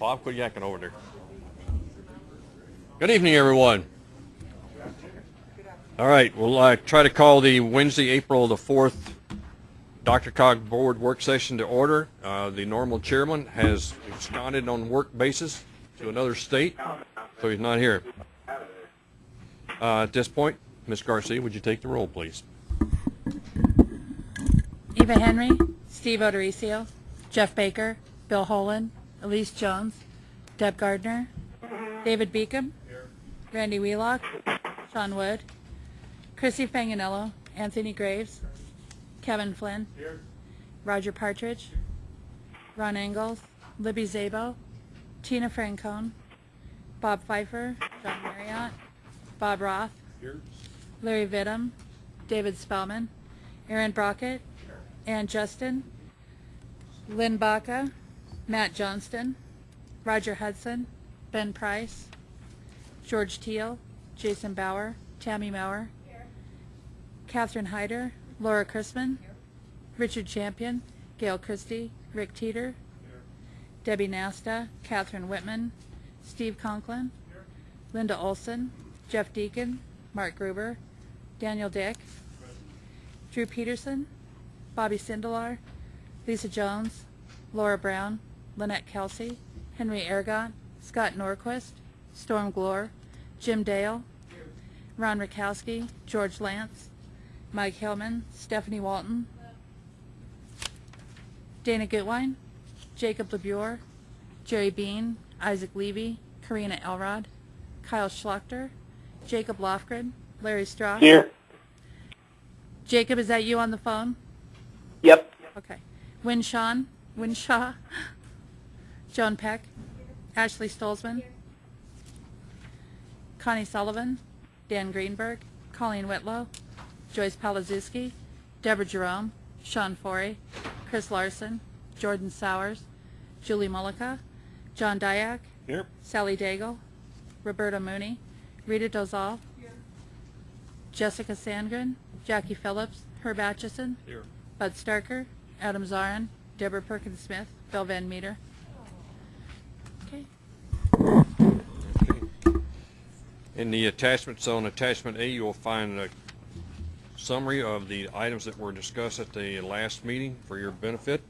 Bob, quit yakking over there. Good evening, everyone. All right, we'll uh, try to call the Wednesday, April the 4th DRCOG Board Work Session to order. Uh, The normal chairman has absconded on work basis to another state, so he's not here. Uh, At this point, Ms. Garcia, would you take the roll, please? Eva Henry, Steve O'Dorisio, Jeff Baker, Bill Holen, Elise Jones, Deb Gardner, David Beacom, Randy Wheelock, Sean Wood, Chrissy Fanganello, Anthony Graves, Kevin Flynn, Roger Partridge, Ron Engels, Libby Szabo, Tina Francone, Bob Pfeiffer, John Marriott, Bob Roth, Larry Vidham, David Spellman, Aaron Brockett, Ann Justin, Lynn Baca, Matt Johnston, Roger Hudson, Ben Price, George Teal, Jason Bauer, Tammy Maurer, Catherine Hyder, Laura Chrisman, Richard Champion, Gail Christie, Rick Teeter, Debbie Nasta, Catherine Whitman, Steve Conklin, Linda Olson, Jeff Deacon, Mark Gruber, Daniel Dick, Drew Peterson, Bobby Sindelar, Lisa Jones, Laura Brown, Lynette Kelsey, Henry Ergot, Scott Norquist, Storm Glore, Jim Dale, Ron Rakowski, George Lance, Mike Hillman, Stephanie Walton, Dana Gutwine, Jacob LeBure, Jerry Bean, Isaac Levy, Karina Elrod, Kyle Schlachter, Jacob Lofgren, Larry Strauss. Here. Jacob, is that you on the phone? Yep. Okay. Winshawn, Winshaw, Joan Peck, Ashley Stolzman, Connie Sullivan, Dan Greenberg, Colleen Whitlow, Joyce Palazuski, Deborah Jerome, Sean Forey, Chris Larson, Jordan Sowers, Julie Mullica, John Dyak, Here. Sally Daigle, Roberta Mooney, Rita Dozal, Jessica Sandgren, Jackie Phillips, Herb Atchison, Here. Bud Starker, Adam Zarin, Deborah Perkins Smith, Bill Van Meter. Okay. In the attachments on attachment A, you'll find a summary of the items that were discussed at the last meeting for your benefit.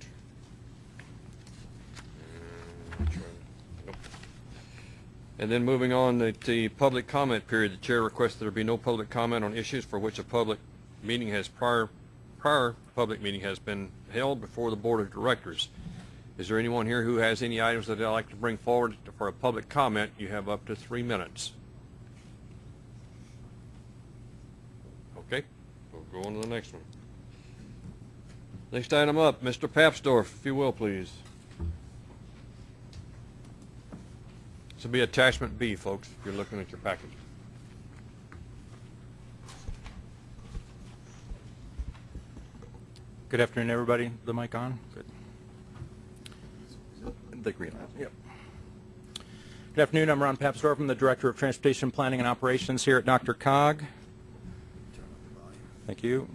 And then moving on, to the public comment period, the chair requests there be no public comment on issues for which a public meeting has prior, prior public meeting has been held before the board of directors. Is there anyone here who has any items that they'd like to bring forward for a public comment? You have up to three minutes. Okay, we'll go on to the next one. Next item up, Mr. Papsdorf, if you will, please. This will be attachment B, folks, if you're looking at your package. Good afternoon, everybody. The mic on? Good. The green light, yep. Good afternoon, I'm Ron Papsdorf, I'm the Director of Transportation Planning and Operations here at DRCOG. Thank you.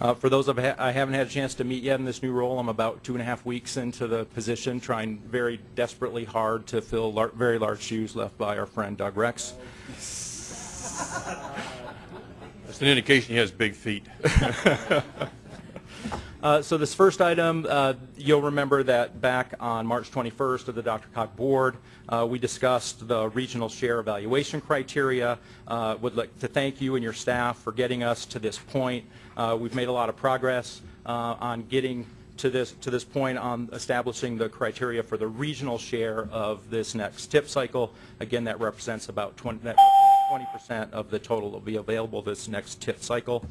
Uh, For those of I haven't had a chance to meet yet in this new role, I'm about two and a half weeks into the position, trying very desperately hard to fill lar- very large shoes left by our friend Doug Rex. That's an indication he has big feet. Uh, So this first item, uh, you'll remember that back on March 21st of the DRCOG Board, uh, we discussed the regional share evaluation criteria. Uh, Would like to thank you and your staff for getting us to this point. Uh, We've made a lot of progress on getting to this, to this point on establishing the criteria for the regional share of this next tip cycle. Again, that represents about 20, that represents 20% of the total that will be available this next tip cycle.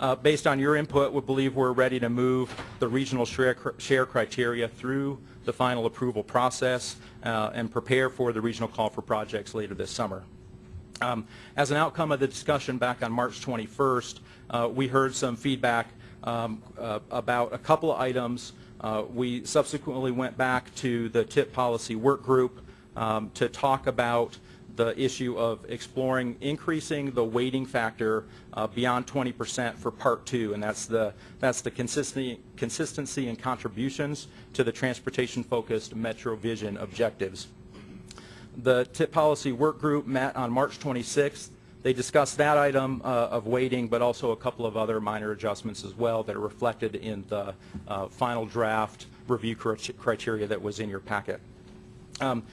Uh, Based on your input, we believe we're ready to move the regional share share criteria through the final approval process uh, and prepare for the regional call for projects later this summer. Um, As an outcome of the discussion back on March 21st, uh, we heard some feedback um, uh, about a couple of items. Uh, We subsequently went back to the TIP policy work group um, to talk about the issue of exploring increasing the weighting factor uh, beyond 20% for Part 2, and that's the, that's the consistency, consistency and contributions to the transportation-focused Metro Vision objectives. The TIP Policy Work Group met on March 26th. They discussed that item uh, of weighting, but also a couple of other minor adjustments as well that are reflected in the uh, final draft review criteria that was in your packet. Um,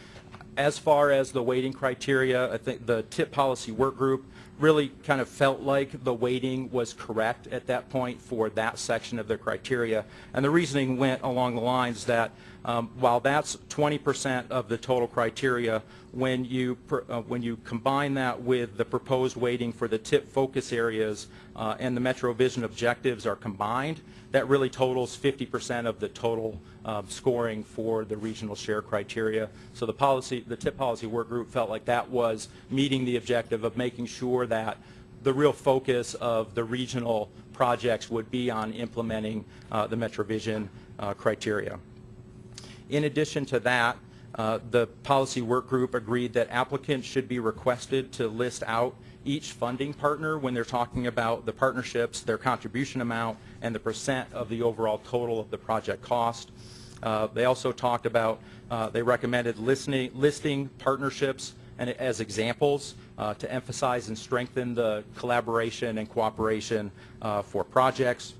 As far as the weighting criteria, I think the TIP Policy Work Group really kind of felt like the weighting was correct at that point for that section of the criteria. And the reasoning went along the lines that um, while that's 20% of the total criteria, when you, uh, when you combine that with the proposed weighting for the TIP focus areas uh, and the Metro Vision objectives are combined, that really totals 50% of the total um, scoring for the regional share criteria. So the policy, the TIP policy work group felt like that was meeting the objective of making sure that the real focus of the regional projects would be on implementing uh, the MetroVision uh, criteria. In addition to that, uh, the policy work group agreed that applicants should be requested to list out each funding partner when they're talking about the partnerships, their contribution amount, and the percent of the overall total of the project cost. Uh, They also talked about, uh, they recommended listening, listing partnerships and as examples uh, to emphasize and strengthen the collaboration and cooperation uh, for projects.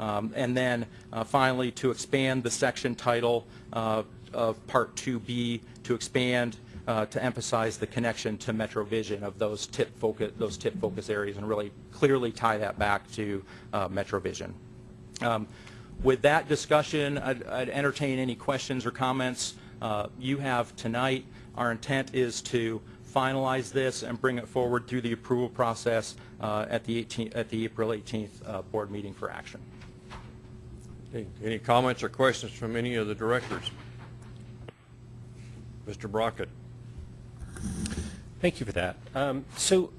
Um, And then uh, finally, to expand the section title uh, of Part 2B, to expand, uh, to emphasize the connection to MetroVision of those tip focus, those tip focus areas and really clearly tie that back to uh, MetroVision. Um, With that discussion, I'd I'd entertain any questions or comments uh, you have tonight. Our intent is to finalize this and bring it forward through the approval process uh, at the 18th, at the April 18th uh, board meeting for action. Okay, Any comments or questions from any of the directors? Mr. Brockett? Thank you for that. Um, So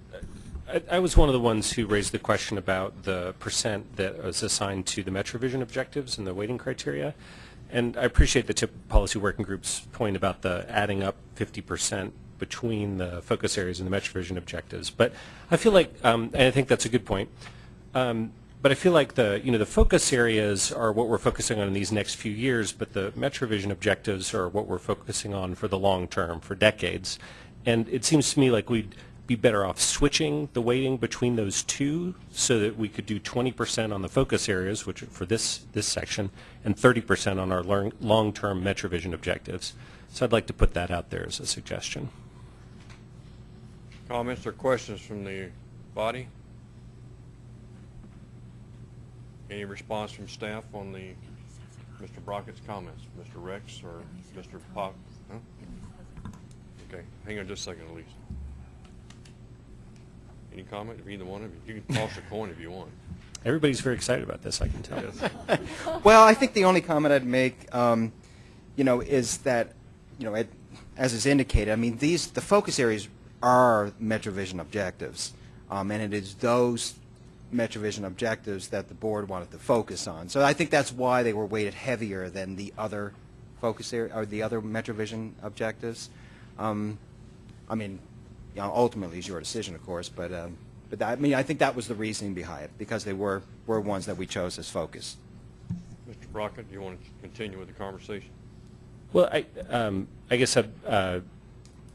I I was one of the ones who raised the question about the percent that was assigned to the MetroVision objectives and the weighting criteria. And I appreciate the TIP Policy Working Group's point about the adding up 50% between the focus areas and the MetroVision objectives. But I feel like, um, and I think that's a good point, um, but I feel like the, you know, the focus areas are what we're focusing on in these next few years, but the MetroVision objectives are what we're focusing on for the long term, for decades. And it seems to me like we'd be better off switching the weighting between those two so that we could do 20% on the focus areas, which are for this, this section, and 30% on our long-term MetroVision objectives. So I'd like to put that out there as a suggestion. Comments or questions from the body? Any response from staff on the, Mr. Brockett's comments? Mr. Rex or Mr. Pop? Huh? Okay, hang on just a second, Elise. Any comment of either one of you? You can toss a coin if you want. Everybody's very excited about this, I can tell. You. Well, I think the only comment I'd make, um, you know, is that, you know, it, as is indicated, I mean, these the focus areas are MetroVision objectives, um, and it is those MetroVision objectives that the board wanted to focus on. So I think that's why they were weighted heavier than the other focus area or the other MetroVision objectives. Um, I mean, you know, ultimately it's your decision, of course, but um, but that, I mean, I think that was the reasoning behind it because they were were ones that we chose as focus. Mr. Brockett, do you want to continue with the conversation? Well, I, um, I guess I'd, uh,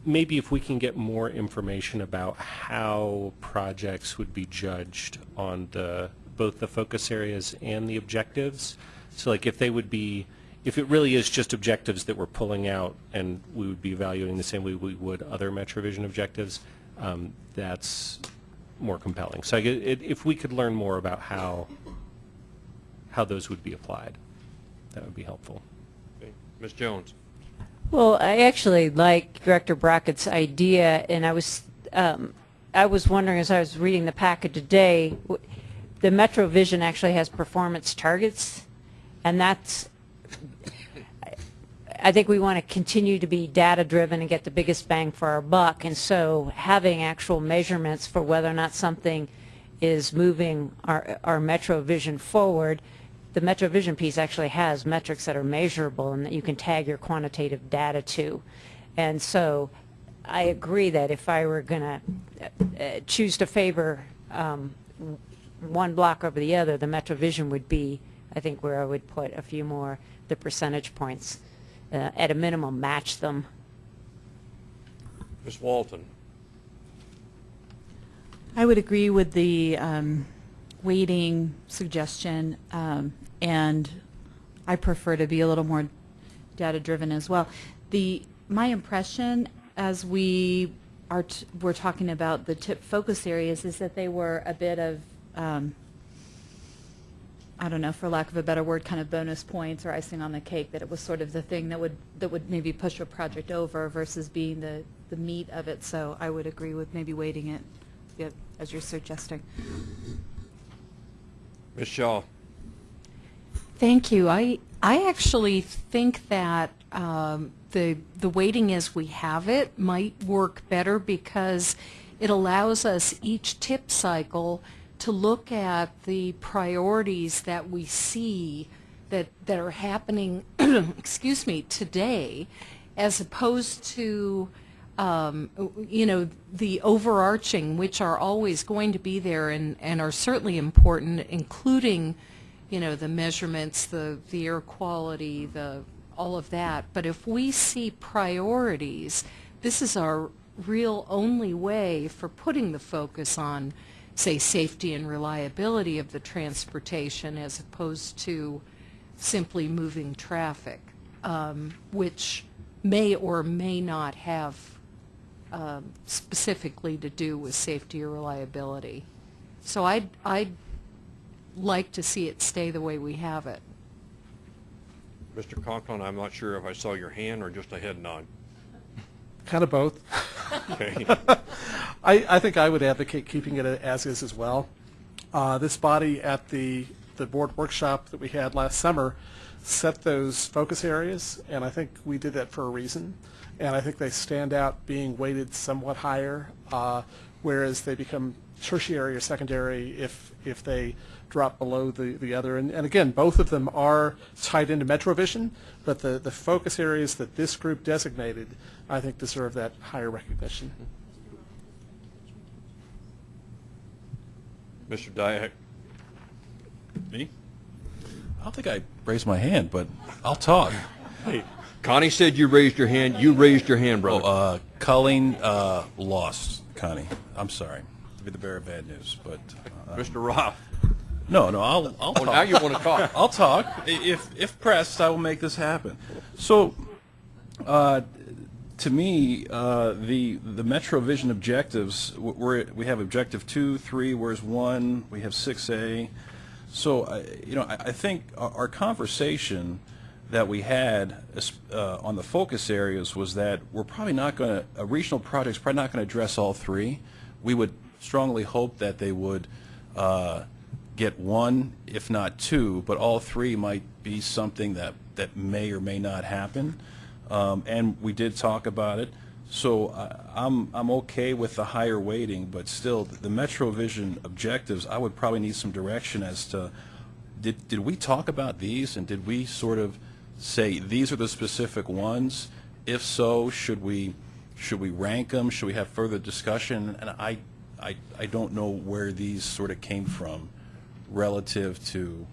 maybe if we can get more information about how projects would be judged on the, both the focus areas and the objectives. So like if they would be, if it really is just objectives that we're pulling out and we would be evaluating the same way we would other MetroVision objectives, um, that's more compelling. So it, if we could learn more about how, how those would be applied, that would be helpful. Okay. Ms. Jones? Well, I actually like Director Brockett's idea, and I was, um, I was wondering as I was reading the packet today, the Metro Vision actually has performance targets, and that's, I think we want to continue to be data-driven and get the biggest bang for our buck, and so having actual measurements for whether or not something is moving our, our Metro Vision forward, the Metro Vision piece actually has metrics that are measurable and that you can tag your quantitative data to. And so I agree that if I were going to choose to favor um, one block over the other, the MetroVision would be, I think, where I would put a few more, the percentage points. Uh, At a minimum, match them. Ms. Walton? I would agree with the um, weighting suggestion, um, and I prefer to be a little more data-driven as well. The, my impression as we are, we're talking about the tip focus areas is that they were a bit of, um, I don't know, for lack of a better word, kind of bonus points or icing on the cake, that it was sort of the thing that would, that would maybe push a project over versus being the, the meat of it. So I would agree with maybe weighting it, yeah, as you're suggesting. Shaw? Thank you. I, I actually think that um, the, the weighting as we have it might work better because it allows us each tip cycle to look at the priorities that we see that, that are happening, excuse me, today, as opposed to, um, you know, the overarching, which are always going to be there and, and are certainly important, including, you know, the measurements, the, the air quality, the, all of that. But if we see priorities, this is our real only way for putting the focus on, say, safety and reliability of the transportation as opposed to simply moving traffic, um, which may or may not have um, specifically to do with safety or reliability. So I'd, I'd like to see it stay the way we have it. Mr. Conklin, I'm not sure if I saw your hand or just a head nod. Kind of both. Okay. I, I think I would advocate keeping it as is as well. Uh, this body at the, the board workshop that we had last summer set those focus areas, and I think we did that for a reason. And I think they stand out being weighted somewhat higher, uh, whereas they become tertiary or secondary if, if they drop below the, the other. And, and again, both of them are tied into MetroVision, but the, the focus areas that this group designated, I think deserve that higher recognition. Mr. Dyak? Me? I don't think I raised my hand, but I'll talk. Hey, Connie said you raised your hand. You raised your hand, Oh, brother. uh, Colleen uh, lost, Connie. I'm sorry to be the bearer of bad news, but uh, Mr. Roth? No, no, I'll, I'll Oh, talk. now you want to talk. I'll talk. If, if pressed, I will make this happen. So, uh, to me, uh, the, the MetroVision objectives, we're, we have objective two, three, where's one? We have six A. So, I- you know, I, I think our our conversation that we had uh, on the focus areas was that we're probably not going to, a regional project's probably not going to address all three. We would strongly hope that they would uh, get one, if not two, but all three might be something that, that may or may not happen. Um, and we did talk about it. So I, I'm, I'm okay with the higher weighting, but still, the MetroVision objectives, I would probably need some direction as to, did, did we talk about these and did we sort of say, these are the specific ones? If so, should we, should we rank them? Should we have further discussion? And I, I, I don't know where these sort of came from relative to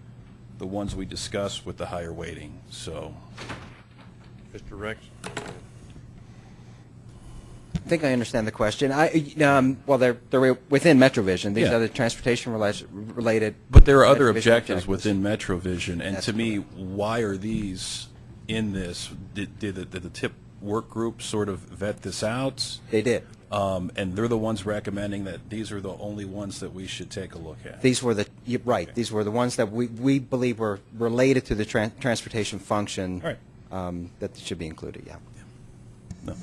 the ones we discussed with the higher weighting, so. Mr. Rex? I think I understand the question. I, um, well, they're, they're within MetroVision. These Yeah. are the transportation related. But there are other MetroVision objectives within MetroVision, and That's to me, why are these in this? Did, did, the, did the TIP work group sort of vet this out? They did. Um, and they're the ones recommending that these are the only ones that we should take a look at. These were the, you're right, these were the ones that we, we believe were related to the tran- transportation function. All right. Um, that should be included, yeah. No.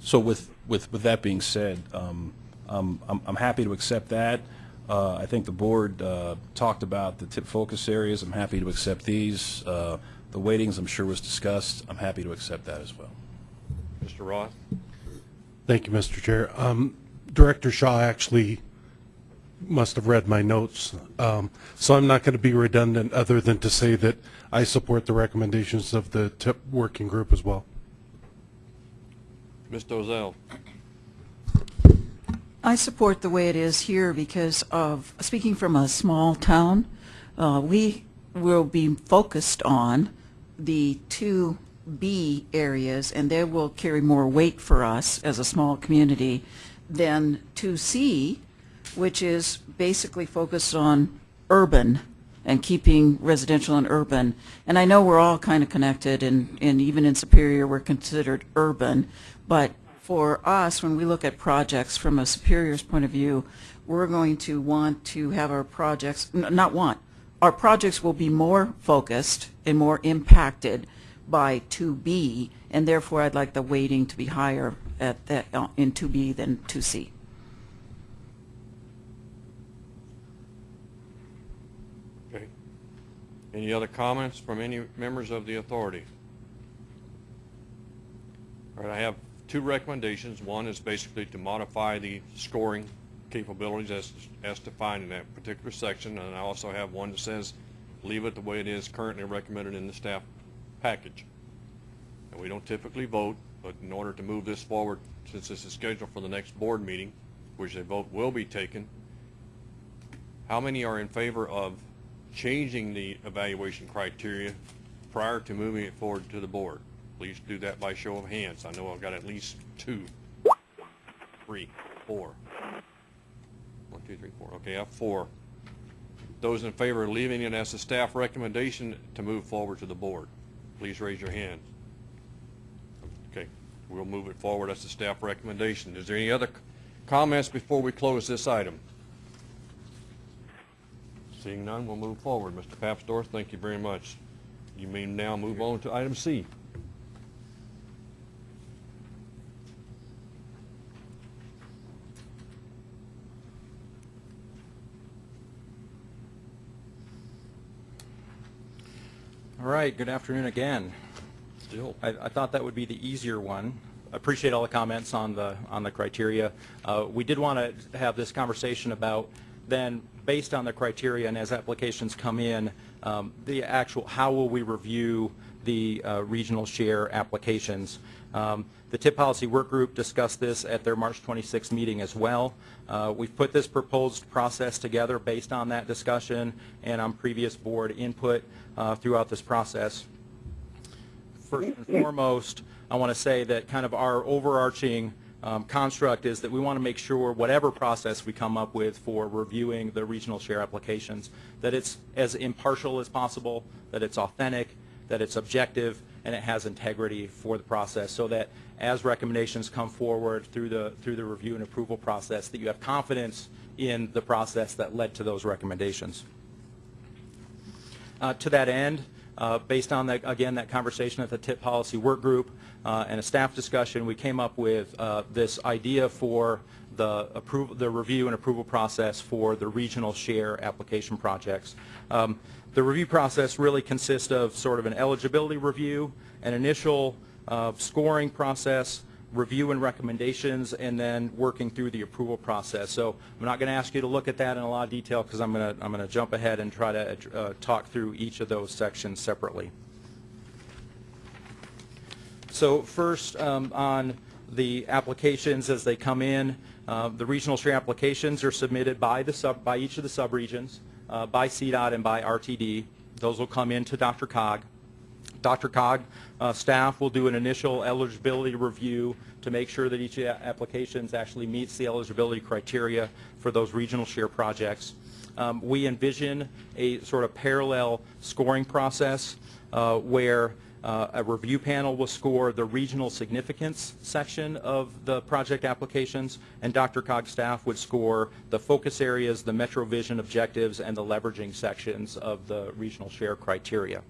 So with, with, with that being said, um, um, I'm, I'm happy to accept that. Uh, I think the board uh, talked about the tip focus areas. I'm happy to accept these. Uh, the weightings, I'm sure, was discussed. I'm happy to accept that as well. Mr. Roth? Thank you, Mr. Chair. Um, Director Shaw actually must have read my notes, um, so I'm not going to be redundant other than to say that I support the recommendations of the TIP working group as well. Ms. Dozal? I support the way it is here because of, speaking from a small town, uh, we will be focused on the two B areas, and they will carry more weight for us as a small community than two C, which is basically focused on urban and keeping residential and urban. And I know we're all kind of connected, and, and even in Superior, we're considered urban. But for us, when we look at projects from a Superior's point of view, we're going to want to have our projects, not want, our projects will be more focused and more impacted by 2B, and therefore I'd like the weighting to be higher at that, uh, in 2B than 2C. Okay. Any other comments from any members of the authority? All right, I have two recommendations. One is basically to modify the scoring capabilities as, as defined in that particular section, and I also have one that says leave it the way it is currently recommended in the staff package. And we don't typically vote, but in order to move this forward, since this is scheduled for the next board meeting, which a vote will be taken, how many are in favor of changing the evaluation criteria prior to moving it forward to the board? Please do that by show of hands. I know I've got at least two, three, four. One, two, three, four. Okay, I have four. Those in favor of leaving it as a staff recommendation to move forward to the board, please raise your hand. Okay, we'll move it forward as a staff recommendation. Is there any other comments before we close this item? Seeing none, we'll move forward. Mr. Papsdorf, thank you very much. You may now move on to item C. All right, good afternoon again. Still. I, I thought that would be the easier one. Appreciate all the comments on the, on the criteria. Uh, We did want to have this conversation about then, based on the criteria and as applications come in, um, the actual, how will we review the uh, regional share applications? Um, The TIP Policy Work Group discussed this at their March 26th meeting as well. Uh, We've put this proposed process together based on that discussion and on previous board input uh, throughout this process first and foremost, I want to say that kind of our overarching um, construct is that we want to make sure whatever process we come up with for reviewing the regional share applications, that it's as impartial as possible, that it's authentic, that it's objective, and it has integrity for the process, so that as recommendations come forward through the, through the review and approval process, that you have confidence in the process that led to those recommendations. Uh, To that end, uh, based on, that again, that conversation at the TIP Policy Work Group uh, and a staff discussion, we came up with this idea for the the review and approval process for the regional share application projects. Um, The review process really consists of sort of an eligibility review, an initial uh, scoring process, review and recommendations, and then working through the approval process. So I'm not going to ask you to look at that in a lot of detail because I'm going to I'm going to jump ahead and try to uh, talk through each of those sections separately. So first, um, on the applications as they come in, uh, the regional share applications are submitted by the sub by each of the subregions, uh, by CDOT and by RTD. Those will come into DRCOG. DRCOG uh, staff will do an initial eligibility review to make sure that each application actually meets the eligibility criteria for those regional share projects. Um, We envision a sort of parallel scoring process uh, where uh, a review panel will score the regional significance section of the project applications, and DRCOG staff would score the focus areas, the Metro Vision objectives, and the leveraging sections of the regional share criteria.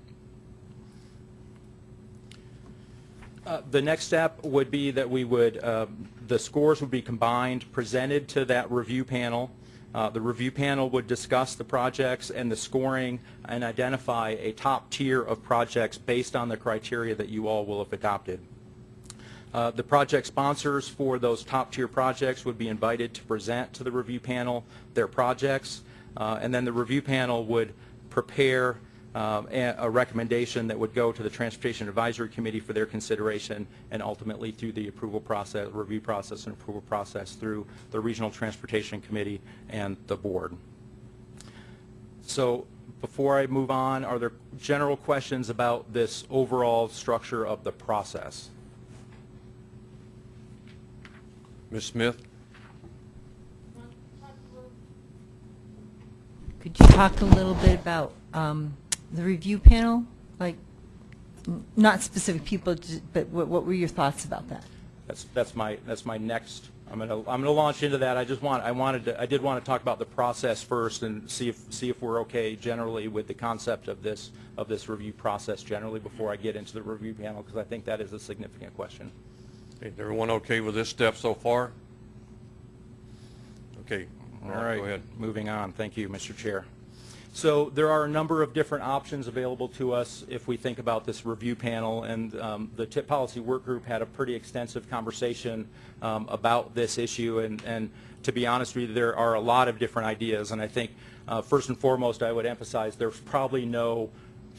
Uh, The next step would be that we would, um, the scores would be combined, presented to that review panel. Uh, The review panel would discuss the projects and the scoring and identify a top tier of projects based on the criteria that you all will have adopted. Uh, The project sponsors for those top-tier projects would be invited to present to the review panel their projects, uh, and then the review panel would prepare um, a a recommendation that would go to the Transportation Advisory Committee for their consideration, and ultimately through the approval process, review process and approval process through the Regional Transportation Committee and the board. So before I move on, are there general questions about this overall structure of the process? Ms. Smith? Could you talk a little bit about um, the review panel? Like, n- not specific people, but what what were your thoughts about that? That's, that's my, that's my next, I'm going to, I'm going to launch into that. I just want, I wanted to, I did want to talk about the process first and see if, see if we're okay generally with the concept of this, of this review process generally before I get into the review panel, because I think that is a significant question. Is everyone okay with this step so far? Okay. All Ron, right, Go ahead. moving on. Thank you, Mr. Chair. So there are a number of different options available to us if we think about this review panel, and um, the TIP Policy Work Group had a pretty extensive conversation um, about this issue, and, and to be honest with you, there are a lot of different ideas, and I think uh, first and foremost, I would emphasize there's probably no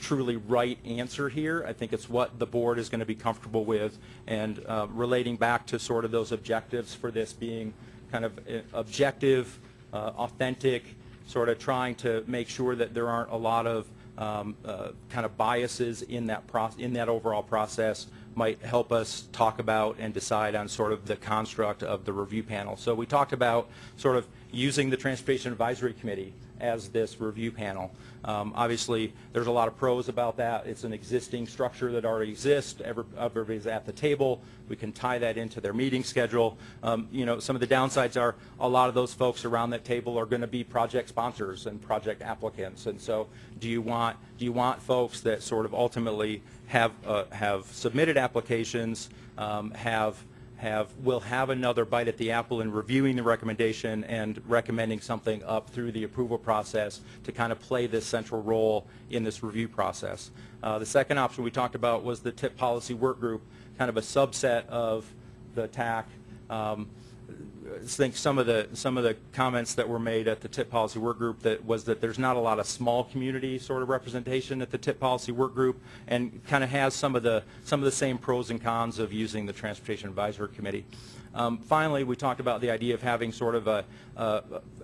truly right answer here. I think it's what the board is going to be comfortable with, and uh, relating back to sort of those objectives for this being kind of uh, objective, uh, authentic, sort of trying to make sure that there aren't a lot of um, uh, kind of biases in that in that overall process might help us talk about and decide on sort of the construct of the review panel. So we talked about sort of using the Transportation Advisory Committee as this review panel. Um, Obviously, there's a lot of pros about that. It's an existing structure that already exists. Everybody's at the table. We can tie that into their meeting schedule. Um, You know, some of the downsides are a lot of those folks around that table are going to be project sponsors and project applicants. And so do you want, do you want folks that sort of ultimately have, uh, have submitted applications, um, have have, will have another bite at the apple in reviewing the recommendation and recommending something up through the approval process to kind of play this central role in this review process. Uh, the second option we talked about was the TIP policy work group, kind of a subset of the TAC. Um, think some of the some of the comments that were made at the TIP policy work group that was that there's not a lot of small community sort of representation at the TIP policy work group, and kind of has some of the some of the same pros and cons of using the transportation advisory committee. Um, finally, we talked about the idea of having sort of a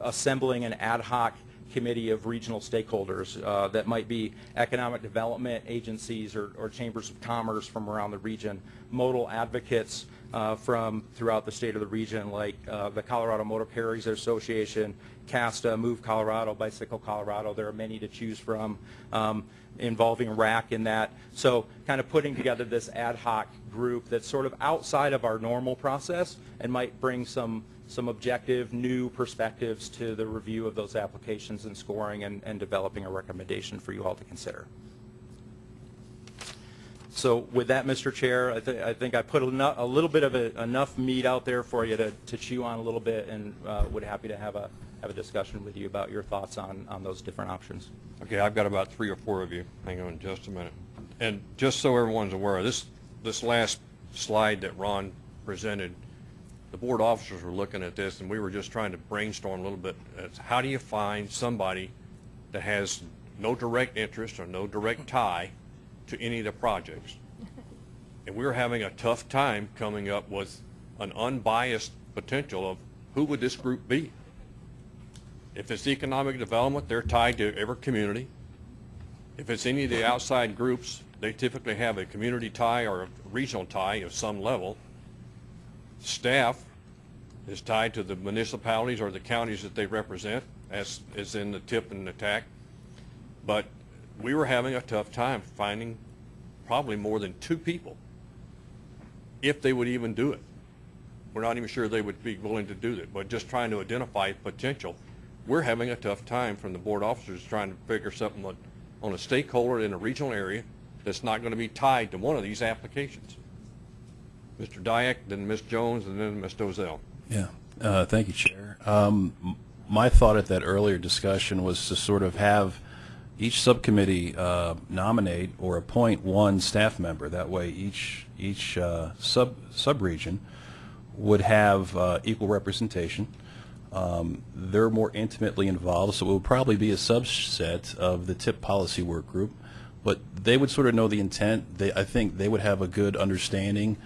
assembling an ad hoc committee of regional stakeholders uh, that might be economic development agencies or, or chambers of commerce from around the region, modal advocates uh, from throughout the state of the region, like uh, the Colorado Motor Carriers Association, CASTA, Move Colorado, Bicycle Colorado. There are many to choose from um, involving RAC in that. So kind of putting together this ad hoc group that's sort of outside of our normal process and might bring some some objective, new perspectives to the review of those applications and scoring and, and developing a recommendation for you all to consider. So with that, Mr. Chair, I, th I think I put eno- a little bit of a, enough meat out there for you to, to chew on a little bit and uh, would happy to have a, have a discussion with you about your thoughts on, on those different options. Okay, I've got about three or four of you. Hang on just a minute. And just so everyone's aware, this, this last slide that Ron presented, the board officers were looking at this, and we were just trying to brainstorm a little bit. How do you find somebody that has no direct interest or no direct tie to any of the projects? And we were having a tough time coming up with an unbiased potential of who would this group be? If it's economic development, they're tied to every community. If it's any of the outside groups, they typically have a community tie or a regional tie of some level. Staff is tied to the municipalities or the counties that they represent, as is in the tip and the TAC. But we were having a tough time finding probably more than two people, if they would even do it. We're not even sure they would be willing to do that, but just trying to identify potential. We're having a tough time from the board officers trying to figure something on- on a stakeholder in a regional area that's not going to be tied to one of these applications. Mr. Dyak, then Ms. Jones, and then Ms. Dozal. Yeah, uh, thank you, Chair. Um, My thought at that earlier discussion was to sort of have each subcommittee uh, nominate or appoint one staff member. That way, each, each uh, sub, sub-region would have uh, equal representation. Um, They're more intimately involved, so it would probably be a subset of the TIP policy work group. but they would sort of know the intent. They, I think they would have a good understanding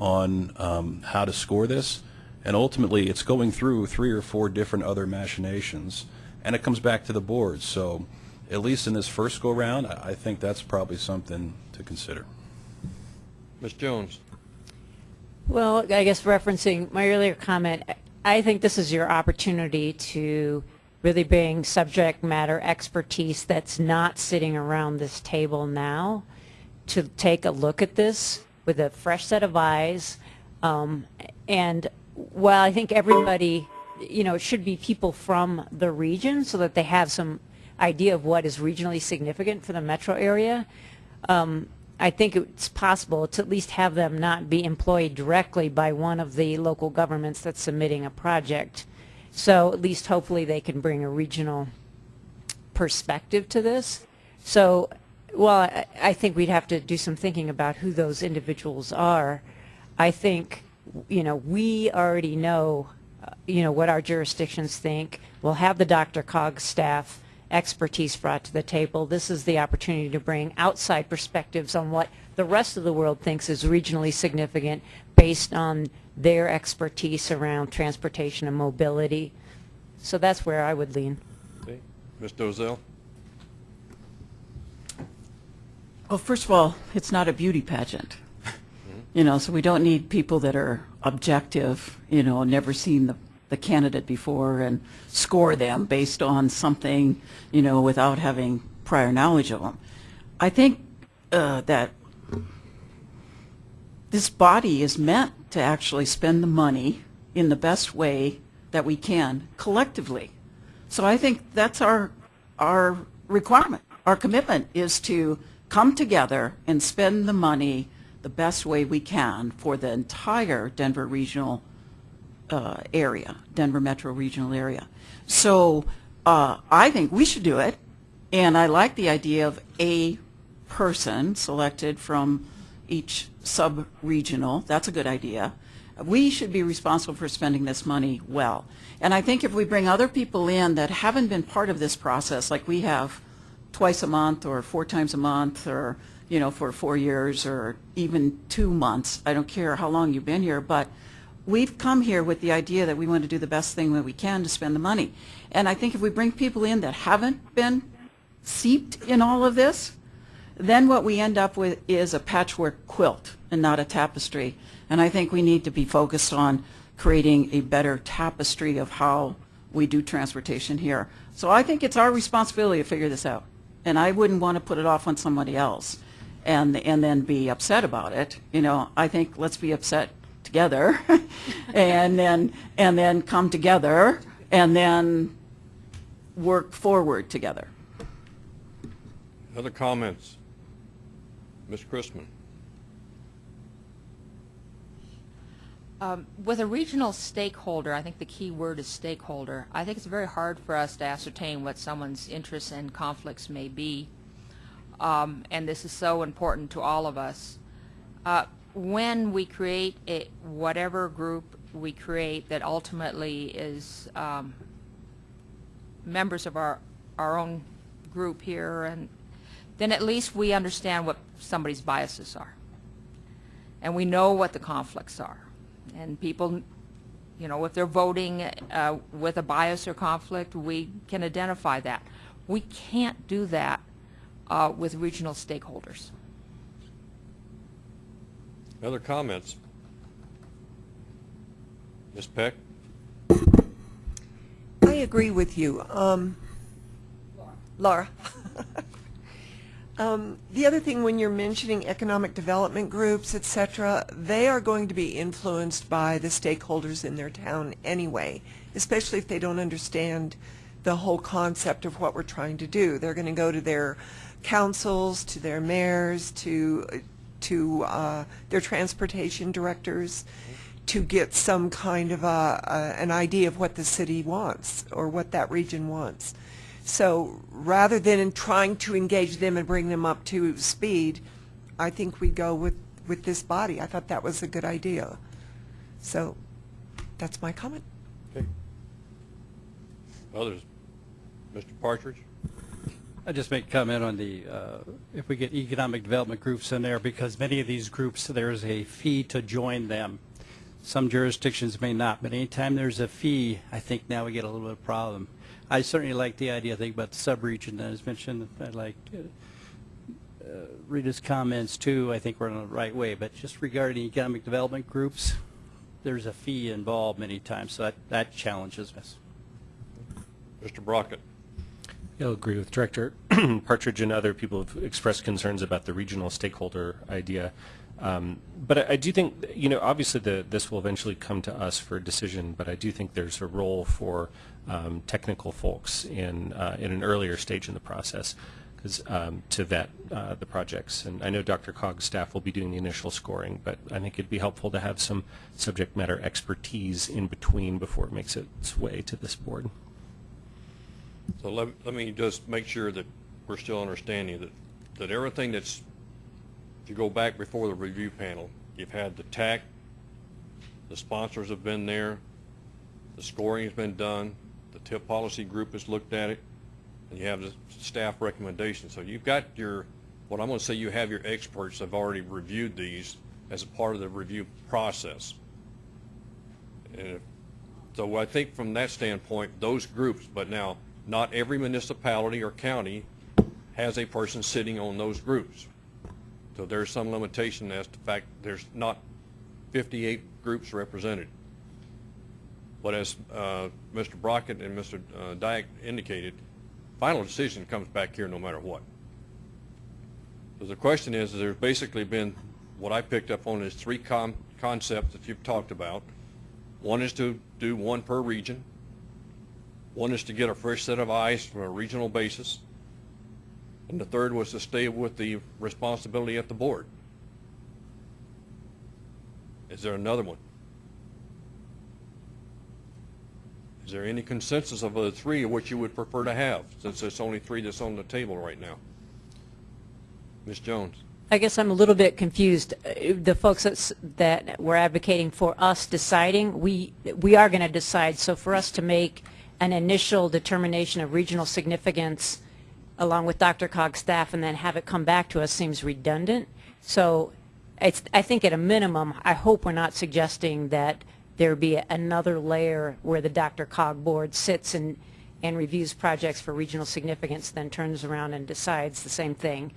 on um, how to score this. And ultimately, it's going through three or four different other machinations, and it comes back to the board. So at least in this first go-round, I I think that's probably something to consider. Ms. Jones? Well, I guess referencing my earlier comment, I think this is your opportunity to really bring subject matter expertise that's not sitting around this table now to take a look at this with a fresh set of eyes. Um, and while I think everybody, you know, it should be people from the region so that they have some idea of what is regionally significant for the metro area, um, I think it's possible to at least have them not be employed directly by one of the local governments that's submitting a project. So at least hopefully they can bring a regional perspective to this. So, well, I, I think we'd have to do some thinking about who those individuals are. I think, you know, we already know, uh, you know, what our jurisdictions think. We'll have the DRCOG staff expertise brought to the table. This is the opportunity to bring outside perspectives on what the rest of the world thinks is regionally significant based on their expertise around transportation and mobility. So that's where I would lean. Okay. Ms. Dozal? Well, first of all, it's not a beauty pageant. Mm-hmm. You know, so we don't need people that are objective, you know, never seen the, the candidate before and score them based on something, you know, without having prior knowledge of them. I think uh, that this body is meant to actually spend the money in the best way that we can collectively. So I think that's our, our requirement. Our commitment is to come together and spend the money the best way we can for the entire Denver regional uh, area, Denver metro regional area. So uh, I think we should do it, and I like the idea of a person selected from each sub-regional. That's a good idea. We should be responsible for spending this money well. And I think if we bring other people in that haven't been part of this process, like we have twice a month or four times a month or, you know, for four years or even two months, I don't care how long you've been here, but we've come here with the idea that we want to do the best thing that we can to spend the money. And I think if we bring people in that haven't been seeped in all of this, then what we end up with is a patchwork quilt and not a tapestry. And I think we need to be focused on creating a better tapestry of how we do transportation here. So I think it's our responsibility to figure this out. And I wouldn't want to put it off on somebody else and, and then be upset about it. You know, I think let's be upset together and then, and then come together and then work forward together. Other comments? Ms. Christman? Um, With a regional stakeholder, I think the key word is stakeholder. I think it's very hard for us to ascertain what someone's interests and conflicts may be, Um, and this is so important to all of us. Uh, When we create a, whatever group we create that ultimately is um, members of our, our own group here, and then at least we understand what somebody's biases are. And we know what the conflicts are. And people, you know, if they're voting uh, with a bias or conflict, we can identify that. We can't do that uh, with regional stakeholders. Other comments? Ms. Peck? I agree with you. Um, Laura. um, the other thing, when you're mentioning economic development groups, etc., they are going to be influenced by the stakeholders in their town anyway, especially if they don't understand the whole concept of what we're trying to do. They're going to go to their councils, to their mayors, to to uh, their transportation directors to get some kind of a, a, an idea of what the city wants or what that region wants. So rather than in trying to engage them and bring them up to speed, I think we go with, with this body. I thought that was a good idea. So that's my comment. Okay. Others? Mr. Partridge? I just make comment on the, uh, if we get economic development groups in there, because many of these groups, there's a fee to join them. Some jurisdictions may not, but anytime there's a fee, I think now we get a little bit of problem. I certainly like the idea, I think, about the sub-region that was mentioned. I like uh, uh, Rita's comments too. I think we're on the right way, but just regarding economic development groups, there's a fee involved many times, so that, that challenges us. Mr. Brockett. I'll agree with Director Partridge and other people have expressed concerns about the regional stakeholder idea. Um, but I, I do think, you know, obviously the, this will eventually come to us for a decision, but I do think there's a role for um, technical folks in, uh, in an earlier stage in the process because um, to vet uh, the projects. And I know DRCOG's staff will be doing the initial scoring, but I think it'd be helpful to have some subject matter expertise in between before it makes its way to this board. So let, let me just make sure that we're still understanding that, that everything that's, if you go back before the review panel, you've had the TAC, the sponsors have been there, the scoring has been done, the TIP policy group has looked at it, and you have the staff recommendations. So you've got your, what I'm going to say, you have your experts have already reviewed these as a part of the review process. And if- so I think from that standpoint, those groups, but now, not every municipality or county has a person sitting on those groups. So there's some limitation as to the fact there's not 58 groups represented. But as uh, Mr. Brockett and Mr. uh, Dyak indicated, final decision comes back here no matter what. So the question is, there's basically been, what I picked up on is three concepts that you've talked about. One is to do one per region. One is to get a fresh set of eyes from a regional basis. And the third was to stay with the responsibility at the board. Is there another one? Is there any consensus of the three which you would prefer to have, since there's only three that's on the table right now? Ms. Jones? I guess I'm a little bit confused. Uh, The folks that's, that were advocating for us deciding, we, we are going to decide. So for us to make an initial determination of regional significance along with DRCOG's staff and then have it come back to us seems redundant. So it's, I think at a minimum, I hope we're not suggesting that there be another layer where the DRCOG board sits and, and reviews projects for regional significance, then turns around and decides the same thing.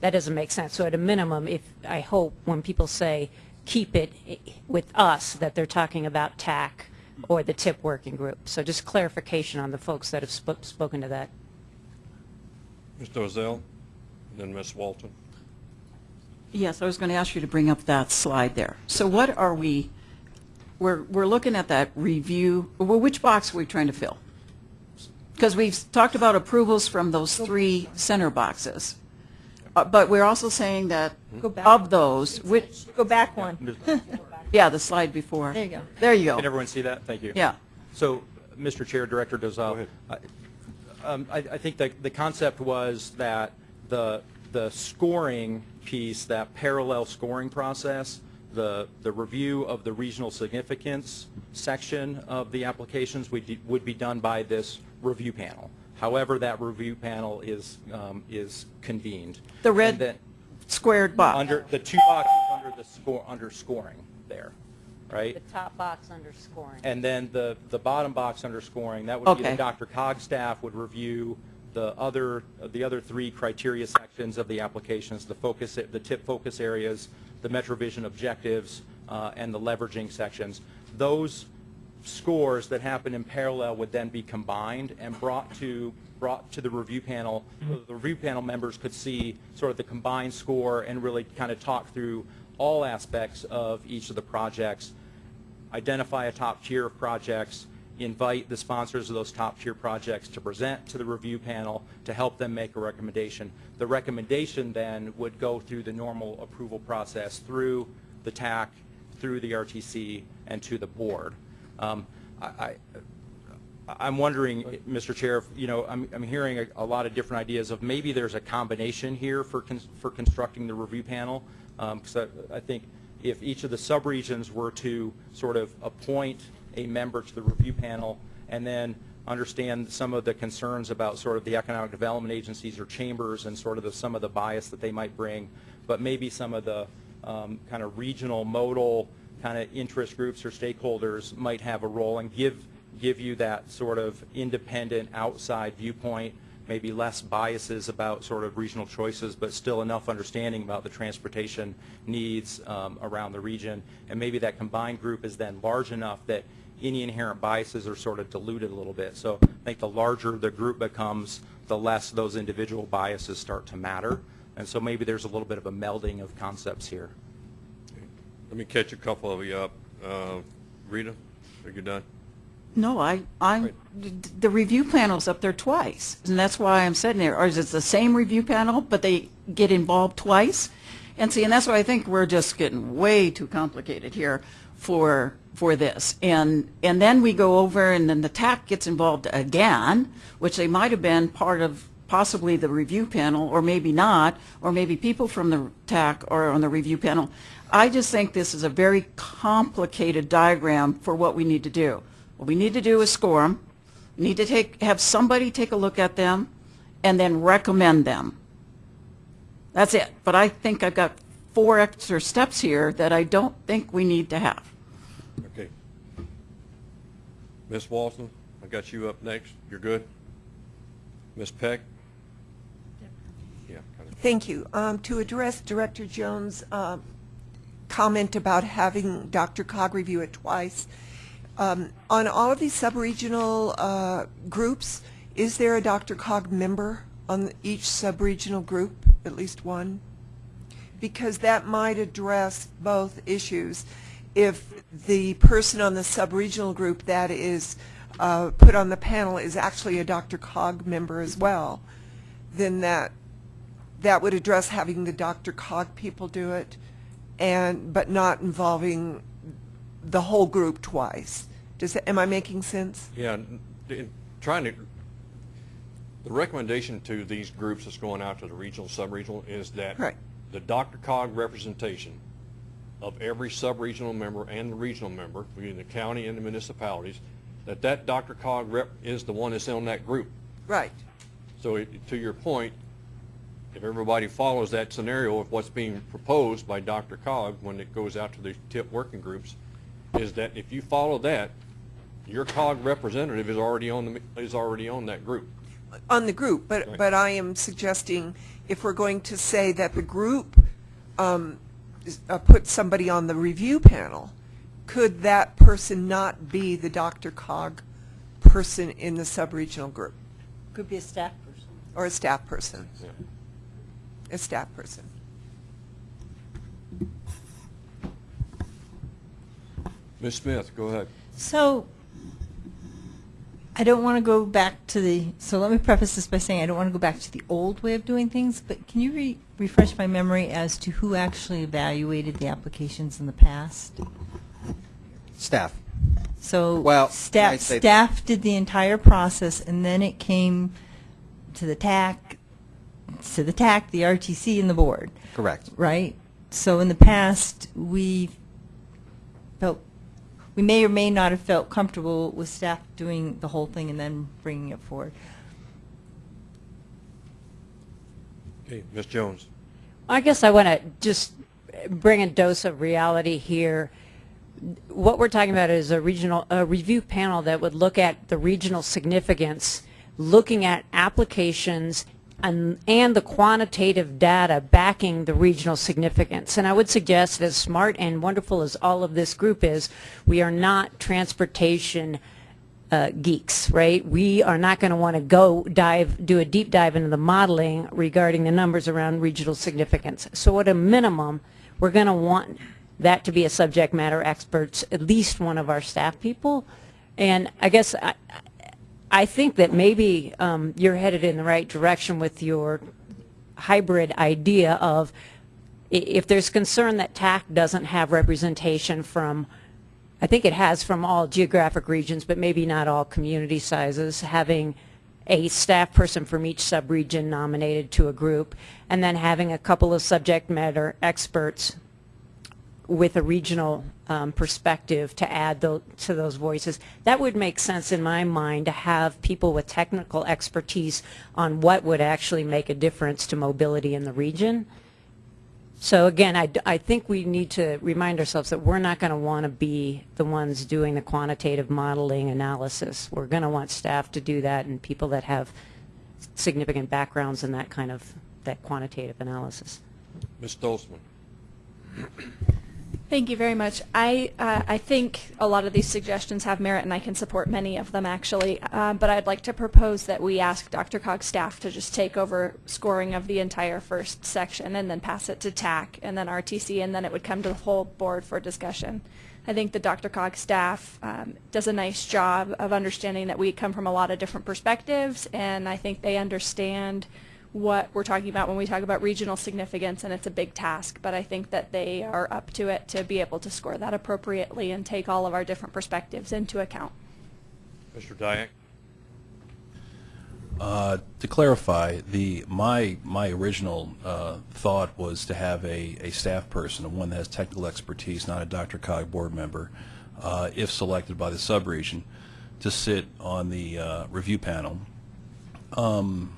That doesn't make sense. So at a minimum, if, I hope when people say, keep it with us, that they're talking about TAC or the TIP working group. So just clarification on the folks that have sp- spoken to that. Mr. Dozal? Then Ms. Walton? Yes, I was going to ask you to bring up that slide there. So what are we, we're, we're looking at that review, well, which box are we trying to fill? Because we've talked about approvals from those three center boxes. Uh, But we're also saying that Go back. of those, which, Go back one. yeah, the slide before. There you go. There you go. Can everyone see that? Thank you. Yeah. So, Mr. Chair, Director Dozal, I- um, I I think that the concept was that the the scoring piece, that parallel scoring process, the the review of the regional significance section of the applications would be- would be done by this review panel. However, that review panel is um, is convened. The red squared box. Under, the two boxes under the score, under scoring there, right? The top box underscoring. And then the, the bottom box underscoring, that would be Okay. the DRCOG staff would review the other, the other three criteria sections of the applications, the focus, the tip focus areas, the MetroVision objectives, uh, and the leveraging sections. Those scores that happen in parallel would then be combined and brought to, brought to the review panel. so The review panel members could see sort of the combined score and really kind of talk through all aspects of each of the projects identify a top tier of projects, invite the sponsors of those top tier projects to present to the review panel to help them make a recommendation. The recommendation then would go through the normal approval process through the TAC, through the RTC, and to the board. Um, I, I'm wondering, Mr. Chair, if, you know, I'm, I'm hearing a, a lot of different ideas of maybe there's a combination here for, for constructing the review panel. Because I, I think if each of the subregions were to sort of appoint a member to the review panel and then understand some of the concerns about sort of the economic development agencies or chambers and sort of the, some of the bias that they might bring, but maybe some of the um, kind of regional modal kind of interest groups or stakeholders might have a role and give give you that sort of independent outside viewpoint, maybe less biases about sort of regional choices, but still enough understanding about the transportation needs um, around the region. And maybe that combined group is then large enough that any inherent biases are sort of diluted a little bit. So I think the larger the group becomes, the less those individual biases start to matter. And so maybe there's a little bit of a melding of concepts here. Let me catch a couple of you up. Uh, Rita, are you done? No, I, I, the review panel's up there twice, and that's why I'm sitting there. Or is it the same review panel, but they get involved twice? And see, and that's why I think we're just getting way too complicated here for, for this. And, and then we go over, and then the TAC gets involved again, which they might have been part of possibly the review panel, or maybe not, or maybe people from the TAC are on the review panel. I just think this is a very complicated diagram for what we need to do. What we need to do is score them. We need to take, have somebody take a look at them and then recommend them. That's it. But I think I've got four extra steps here that I don't think we need to have. Okay. Ms. Walton, I got you up next. You're good? Ms. Peck? Yeah. kind of. Thank you. Um, To address Director Jones' uh, comment about having DRCOG review it twice, um, on all of these sub-regional uh, groups, is there a DRCOG member on each sub-regional group, at least one? Because that might address both issues. If the person on the sub-regional group that is uh, put on the panel is actually a DRCOG member as well, then that that would address having the DRCOG people do it, and but not involving the whole group twice. Does that, am I making sense? Yeah, in trying to, the recommendation to these groups that's going out to the regional, sub-regional is that Right. the DRCOG representation of every sub-regional member and the regional member, between the county and the municipalities, that that DRCOG rep is the one that's in that group. Right. So it- to your point, if everybody follows that scenario of what's being proposed by DRCOG when it goes out to the tip working groups, is that if you follow that, your COG representative is already on the, is already on that group. on the group, but, Right. but I am suggesting if we're going to say that the group um, uh, put somebody on the review panel, could that person not be the DRCOG person in the sub-regional group? Could be a staff person. Or a staff person? Yeah. A staff person. Ms. Smith, go ahead. So, I don't want to go back to the, so let me preface this by saying I don't want to go back to the old way of doing things, but can you re- refresh my memory as to who actually evaluated the applications in the past? Staff. So, Well, staff, say- staff did the entire process, and then it came to the TAC, to the TAC, the RTC, and the board Correct. right? So in the past, we felt, we may or may not have felt comfortable with staff doing the whole thing and then bringing it forward. Okay, Ms. Jones. I guess I want to just bring a dose of reality here. What we're talking about is a regional, a review panel that would look at the regional significance, looking at applications and, and the quantitative data backing the regional significance. And I would suggest, as smart and wonderful as all of this group is, we are not transportation uh, geeks, right? We are not going to want to go dive, do a deep dive into the modeling regarding the numbers around regional significance. So at a minimum, we're going to want that to be a subject matter experts, at least one of our staff people. And I guess I think that maybe um, you're headed in the right direction with your hybrid idea of if there's concern that TAC doesn't have representation from I think it has from all geographic regions, but maybe not all community sizes, having a staff person from each subregion nominated to a group, and then having a couple of subject matter experts with a regional um, perspective to add tho- to those voices. That would make sense in my mind to have people with technical expertise on what would actually make a difference to mobility in the region. So again, I think we need to remind ourselves that we're not going to want to be the ones doing the quantitative modeling analysis. We're going to want staff to do that and people that have significant backgrounds in that kind of, that quantitative analysis. Ms. Stolzman. Thank you very much. I uh, I think a lot of these suggestions have merit, and I can support many of them actually. Uh, but I'd like to propose that we ask DRCOG's staff to just take over scoring of the entire first section, and then pass it to TAC, and then RTC, and then it would come to the whole board for discussion. I think the DRCOG staff um, does a nice job of understanding that we come from a lot of different perspectives, and I think they understand what we're talking about when we talk about regional significance, and it's a big task, but I think that they are up to it to be able to score that appropriately and take all of our different perspectives into account. Mr. Dyak. Uh, to clarify, the my my original uh, thought was to have a, a staff person, a one that has technical expertise, not a DRCOG board member, uh, if selected by the subregion, to sit on the uh, review panel. Um,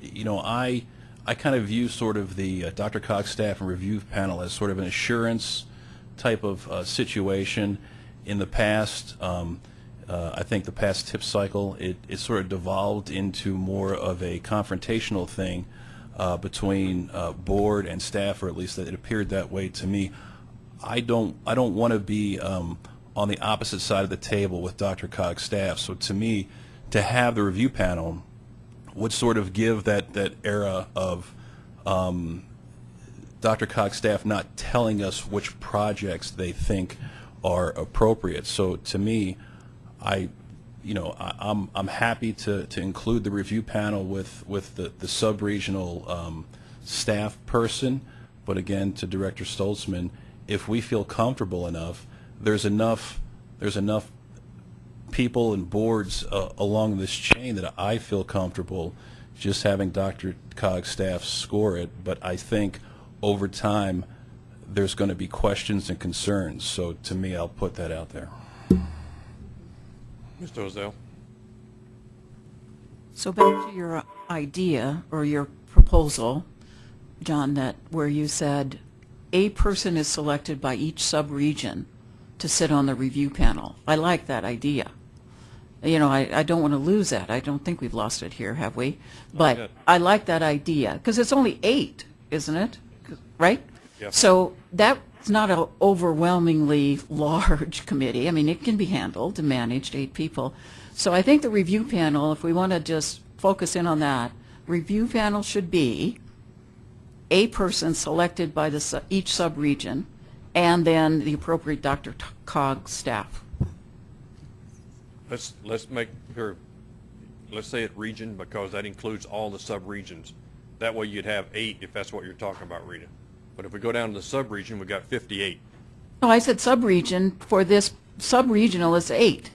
you know, I I kind of view sort of the uh, DRCOG staff and review panel as sort of an assurance type of uh, situation. In the past, um, uh, I think the past tip cycle, it, it sort of devolved into more of a confrontational thing uh, between uh, board and staff, or at least that it appeared that way to me. I don't I don't want to be um, on the opposite side of the table with DRCOG's staff. So to me, to have the review panel would sort of give that, that era of um, DRCOG's staff not telling us which projects they think are appropriate. So to me, I, you know, I, I'm I'm happy to, to include the review panel with with the the sub-regional um, staff person, but again to Director Stoltzman, if we feel comfortable enough, there's enough there's enough people and boards uh, along this chain that I feel comfortable just having Dr. Cog's staff score it, but I think over time there's going to be questions and concerns. So to me, I'll put that out there. Mr. Dozal. So back to your idea or your proposal, John, that where you said a person is selected by each sub-region to sit on the review panel. I like that idea. You know, I, I don't want to lose that. I don't think we've lost it here, have we? But yet. I like that idea because it's only eight, isn't it? Right? Yep. So that's not an overwhelmingly large committee. I mean, it can be handled and managed, eight people. So I think the review panel, if we want to just focus in on that, review panel should be a person selected by the, each sub-region, and then the appropriate Dr. Cog staff. Let's, let's make here, let's say it region because that includes all the sub-regions. That way you'd have eight if that's what you're talking about, Rita. But if we go down to the subregion, we've got 58. No, I said sub-region. For this sub-regional, it's eight.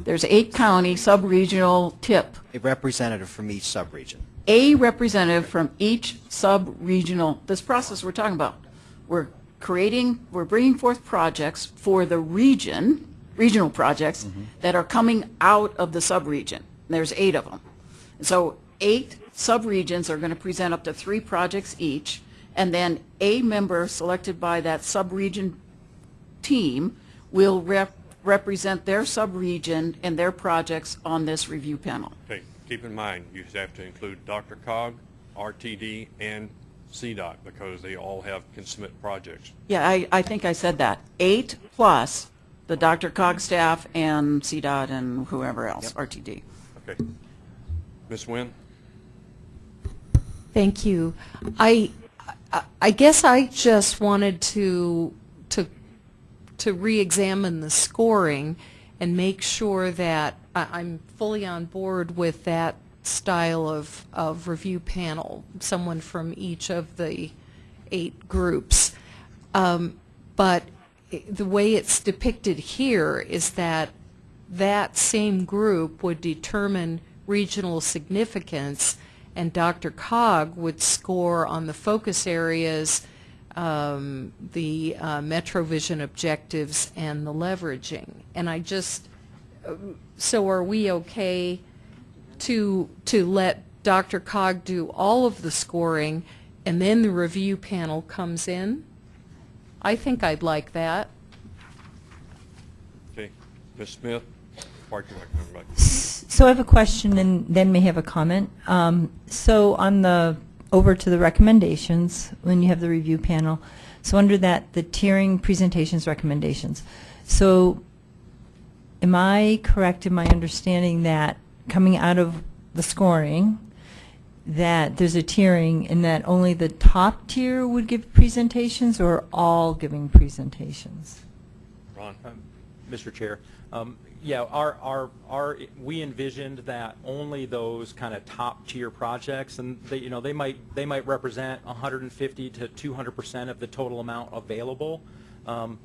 There's eight county sub-regional tip. A representative from each sub-region. A representative from each sub-regional, this process we're talking about. We're creating, we're bringing forth projects for the region, regional projects, that are coming out of the sub-region. There's eight of them. So eight sub-regions are going to present up to three projects each, and then a member selected by that sub-region team will rep- represent their sub-region and their projects on this review panel. Okay, keep in mind, you have to include DRCOG, RTD, and CDOT because they all have, can submit projects. Yeah, I, I think I said that. Eight plus the DRCOG staff and CDOT and whoever else, RTD. Okay. Ms. Nguyen? Thank you. I, I- I guess I just wanted to, to, to re-examine the scoring and make sure that I- I'm fully on board with that style of, of review panel, someone from each of the eight groups. Um, But i- the way it's depicted here is that that same group would determine regional significance, and DRCOG would score on the focus areas um, the uh, MetroVision objectives and the leveraging. And I just, um, so are we okay to, to let DRCOG do all of the scoring and then the review panel comes in? I think I'd like that. Okay. Ms. Smith? Park and Rec, everybody. So I have a question and then may have a comment. Um, So on the, over to the recommendations, when you have the review panel, so under that, the tiering presentations recommendations. So am I correct in my understanding that coming out of the scoring, that there's a tiering and that only the top tier would give presentations or all giving presentations? Ron? Um, Mr. Chair, um, yeah, our, our, our, we envisioned that only those kind of top tier projects, and they, you know, they might, they might represent 150 to 200 percent of the total amount available um,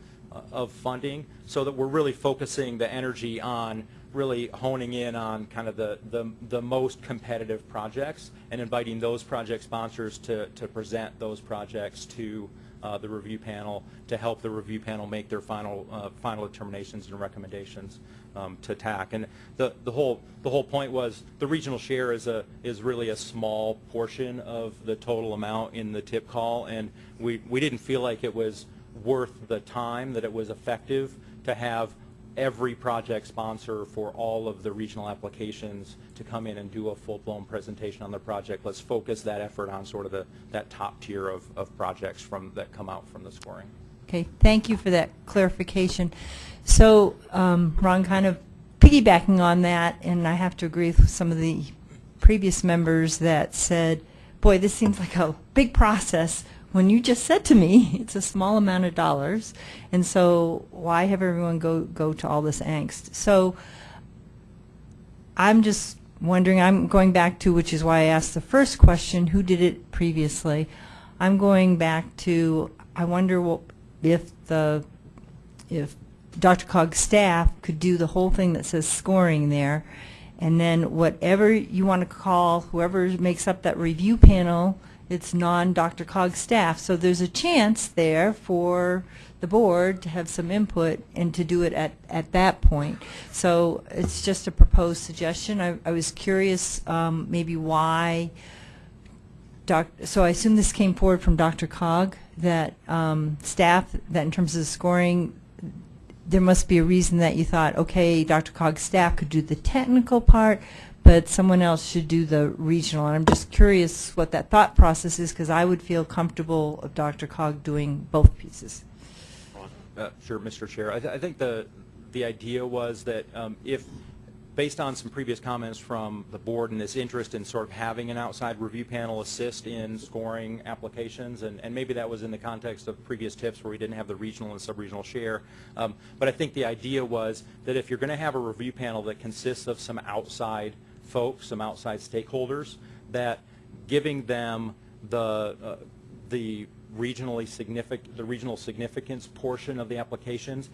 of funding, so that we're really focusing the energy on really honing in on kind of the, the, the most competitive projects and inviting those project sponsors to, to present those projects to uh, the review panel to help the review panel make their final uh, final determinations and recommendations um, to TAC. And the, the whole the whole point was the regional share is a is really a small portion of the total amount in the tip call, and we we didn't feel like it was worth the time that it was effective to have every project sponsor for all of the regional applications to come in and do a full-blown presentation on the project. Let's focus that effort on sort of the, that top tier of, of projects from, that come out from the scoring. Okay, thank you for that clarification. So, um, Ron, kind of piggybacking on that, and I have to agree with some of the previous members that said, boy, this seems like a big process, when you just said to me, it's a small amount of dollars, and so why have everyone go, go to all this angst? So, I'm just wondering, I'm going back to, which is why I asked the first question, who did it previously? I'm going back to, I wonder what, if the, if DRCOG's staff could do the whole thing that says scoring there, and then whatever you want to call, whoever makes up that review panel, it's non-DRCOG staff. So there's a chance there for the board to have some input and to do it at, at that point. So it's just a proposed suggestion. I, I was curious um, maybe why, doc, so I assume this came forward from DRCOG, that um, staff, that in terms of the scoring, there must be a reason that you thought, okay, DRCOG's staff could do the technical part, but someone else should do the regional. And I'm just curious what that thought process is, because I would feel comfortable of DRCOG doing both pieces. Uh, Sure, Mr. Chair. I, th- I think the, the idea was that um, if, based on some previous comments from the board and this interest in sort of having an outside review panel assist in scoring applications, and, and maybe that was in the context of previous tips where we didn't have the regional and sub-regional share. Um, But I think the idea was that if you're going to have a review panel that consists of some outside folks, some outside stakeholders, that giving them the, uh, the regionally significant, the regional significance portion of the applications.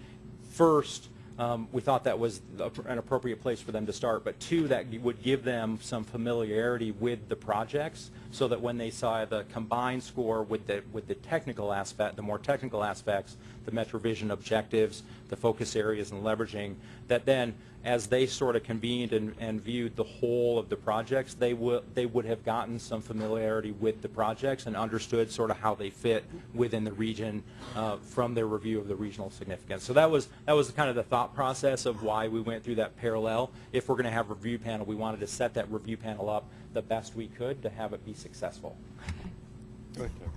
First, um, we thought that was an appropriate place for them to start, but two, that would give them some familiarity with the projects, so that when they saw the combined score with the, with the technical aspect, the more technical aspects, the MetroVision objectives, the focus areas and leveraging, that then as they sort of convened and, and viewed the whole of the projects, they would they would have gotten some familiarity with the projects and understood sort of how they fit within the region uh, from their review of the regional significance. So that was that was kind of the thought process of why we went through that parallel. If we're going to have a review panel, we wanted to set that review panel up the best we could to have it be successful.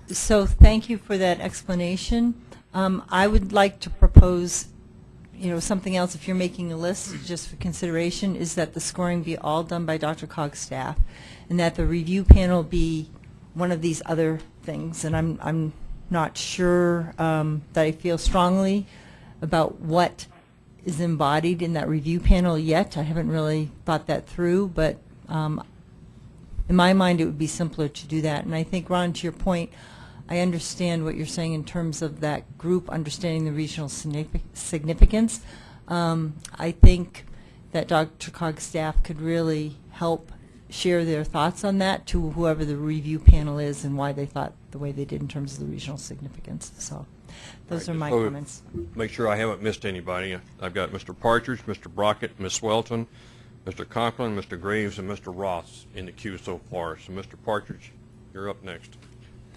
So thank you for that explanation. Um, I would like to propose, you know, something else, if you're making a list, just for consideration, is that the scoring be all done by DRCOG's staff, and that the review panel be one of these other things. And I'm, I'm not sure um, that I feel strongly about what is embodied in that review panel yet. I haven't really thought that through, but um, in my mind, it would be simpler to do that. And I think, Ron, to your point, I understand what you're saying in terms of that group understanding the regional significance. Um, I think that DRCOG's staff could really help share their thoughts on that to whoever the review panel is and why they thought the way they did in terms of the regional significance. So those are my comments. Make sure I haven't missed anybody. I've got Mr. Partridge, Mr. Brockett, Ms. Welton, Mr. Conklin, Mr. Graves, and Mr. Ross in the queue so far. So, Mr. Partridge, you're up next.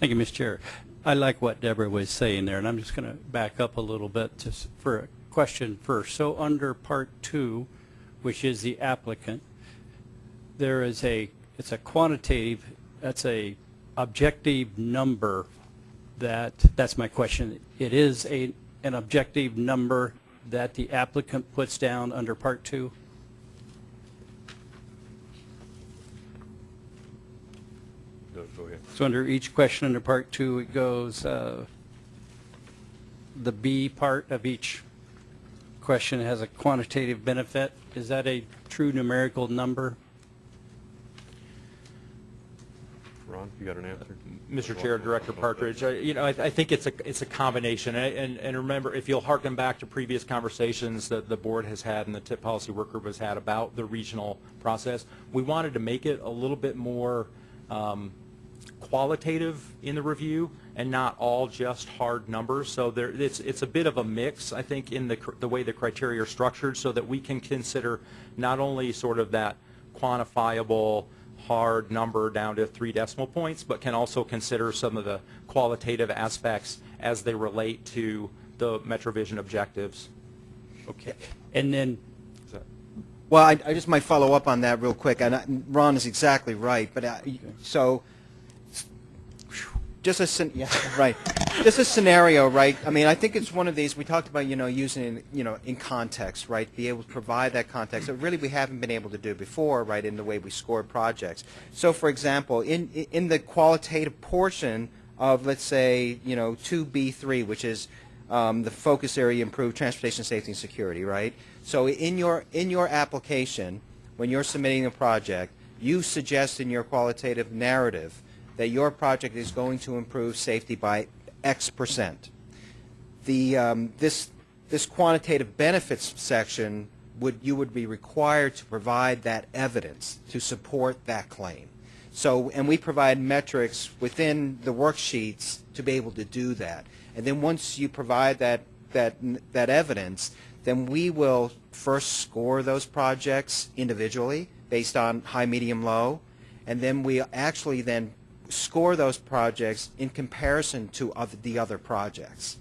Thank you, Mr. Chair. I like what Deborah was saying there, and I'm just going to back up a little bit just for a question first. So under Part 2, which is the applicant, there is a, it's a quantitative, that's a objective number that, that's my question. It is a, an objective number that the applicant puts down under Part 2? Go go ahead. So under each question under part two, it goes, uh, the B part of each question has a quantitative benefit. Is that a true numerical number? Ron, you got an answer? Mr. Chair, Director Partridge, I- you know, I I think it's a, it's a combination, and- and, and remember, if you'll harken back to previous conversations that the board has had and the TIP Policy Work Group has had about the regional process, we wanted to make it a little bit more um, qualitative in the review and not all just hard numbers. So there, it's, it's a bit of a mix, I think, in the, cr- the way the criteria are structured so that we can consider not only sort of that quantifiable, hard number down to three decimal points, but can also consider some of the qualitative aspects as they relate to the MetroVision objectives. Okay. And then, Well, I, I just might follow up on that real quick. And I- Ron is exactly right. But I, so, just a right. Just a scenario, right? I mean, I think it's one of these. We talked about you know using you know in context, right? Be able to provide that context that really we haven't been able to do before, right? In the way we score projects. So, for example, in in the qualitative portion of let's say you know 2B3, which is um, the focus area improve transportation safety and security, right? So in your in your application, when you're submitting a project, you suggest in your qualitative narrative that your project is going to improve safety by X percent. The um, this this quantitative benefits section would you would be required to provide that evidence to support that claim. So, and we provide metrics within the worksheets to be able to do that. And then once you provide that, that, that evidence, then we will first score those projects individually based on high, medium, low. And then we actually then score those projects in comparison to other, the other projects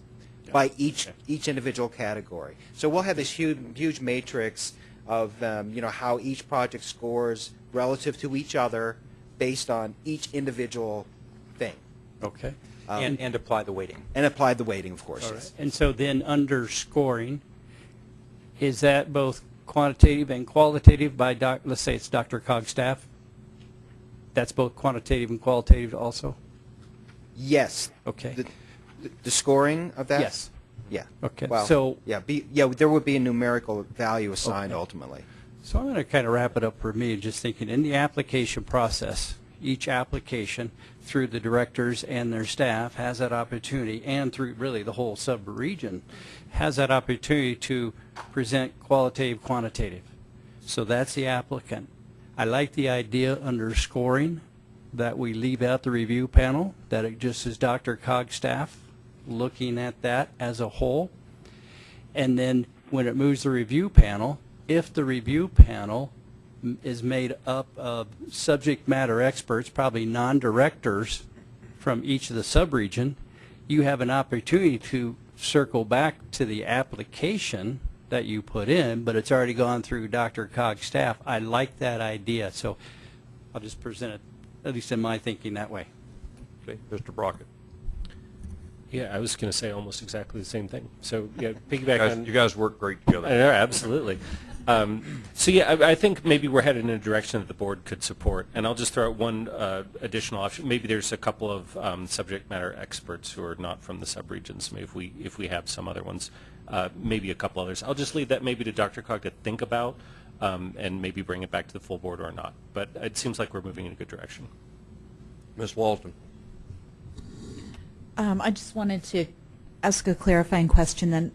by each each individual category. So we'll have this huge huge matrix of um, you know how each project scores relative to each other based on each individual thing. okay. Um, And, and apply the weighting. and apply the weighting, of course. All yes. right. And so then under scoring, is that both quantitative and qualitative by doc, let's say it's DRCOG staff? That's both quantitative and qualitative also? Yes. Okay. The, the, the scoring of that. Yes. Yeah. Okay, Well, so- yeah, be, yeah, there would be a numerical value assigned Okay. ultimately. So I'm going to kind of wrap it up for me, just thinking in the application process, each application through the directors and their staff has that opportunity, and through really the whole sub-region, has that opportunity to present qualitative, quantitative. So that's the applicant. I like the idea under scoring that we leave out the review panel, that it just is DRCOG staff looking at that as a whole. And then when it moves the review panel, if the review panel is made up of subject matter experts, probably non-directors from each of the subregion, you have an opportunity to circle back to the application that you put in, but it's already gone through DRCOG's staff. I like that idea, so I'll just present it, at least in my thinking, that way. Okay, Mr. Brockett. Yeah, I was going to say almost exactly the same thing. So, yeah, You piggyback guys, on... you guys work great I together. know, absolutely. Um, so yeah, I, I think maybe we're headed in a direction that the board could support. And I'll just throw out one uh, additional option. Maybe there's a couple of um, subject matter experts who are not from the subregions. Maybe if we if we have some other ones, uh, maybe a couple others. I'll just leave that maybe to DRCOG to think about, um, and maybe bring it back to the full board or not. But it seems like we're moving in a good direction. Ms. Walton. Um, I just wanted to ask a clarifying question then.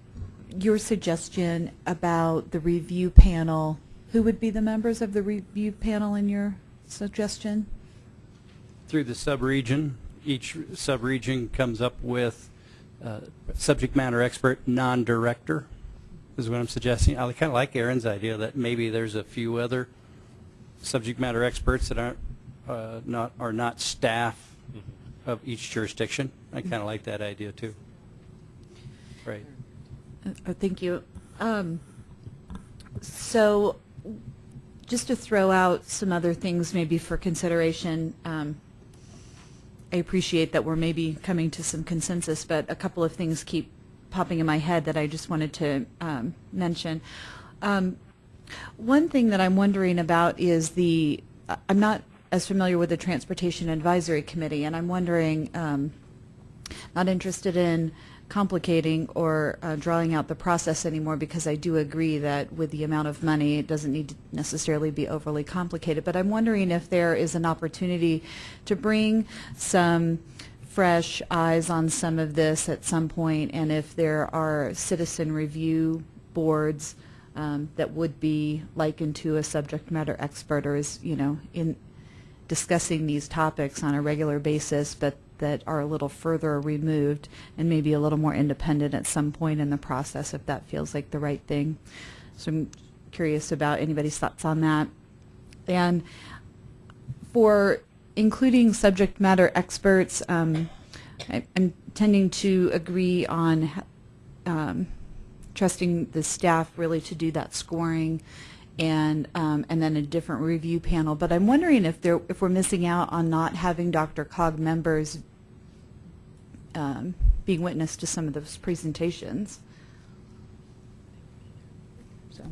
Your suggestion about the review panel, who would be the members of the review panel in your suggestion? Through the subregion, each subregion comes up with uh, subject matter expert, non-director, is what I'm suggesting. I kind of like Aaron's idea that maybe there's a few other subject matter experts that aren't, uh, not, are not staff of each jurisdiction. I kind of like that idea too. Right. Uh, Thank you. Um, So, just to throw out some other things maybe for consideration, um, I appreciate that we're maybe coming to some consensus, but a couple of things keep popping in my head that I just wanted to um, mention. Um, One thing that I'm wondering about is the, I- I'm not as familiar with the Transportation Advisory Committee, and I'm wondering, um, not interested in complicating or uh, drawing out the process anymore because I do agree that with the amount of money, it doesn't need to necessarily be overly complicated. But I'm wondering if there is an opportunity to bring some fresh eyes on some of this at some point, and if there are citizen review boards um, that would be likened to a subject matter expert or is, you know, in discussing these topics on a regular basis, but that are a little further removed and maybe a little more independent at some point in the process if that feels like the right thing. So I'm curious about anybody's thoughts on that. And for including subject matter experts, um, I, I'm tending to agree on um, trusting the staff really to do that scoring and um, and then a different review panel. But I'm wondering if there if we're missing out on not having DRCOG members um, being witness to some of those presentations. So,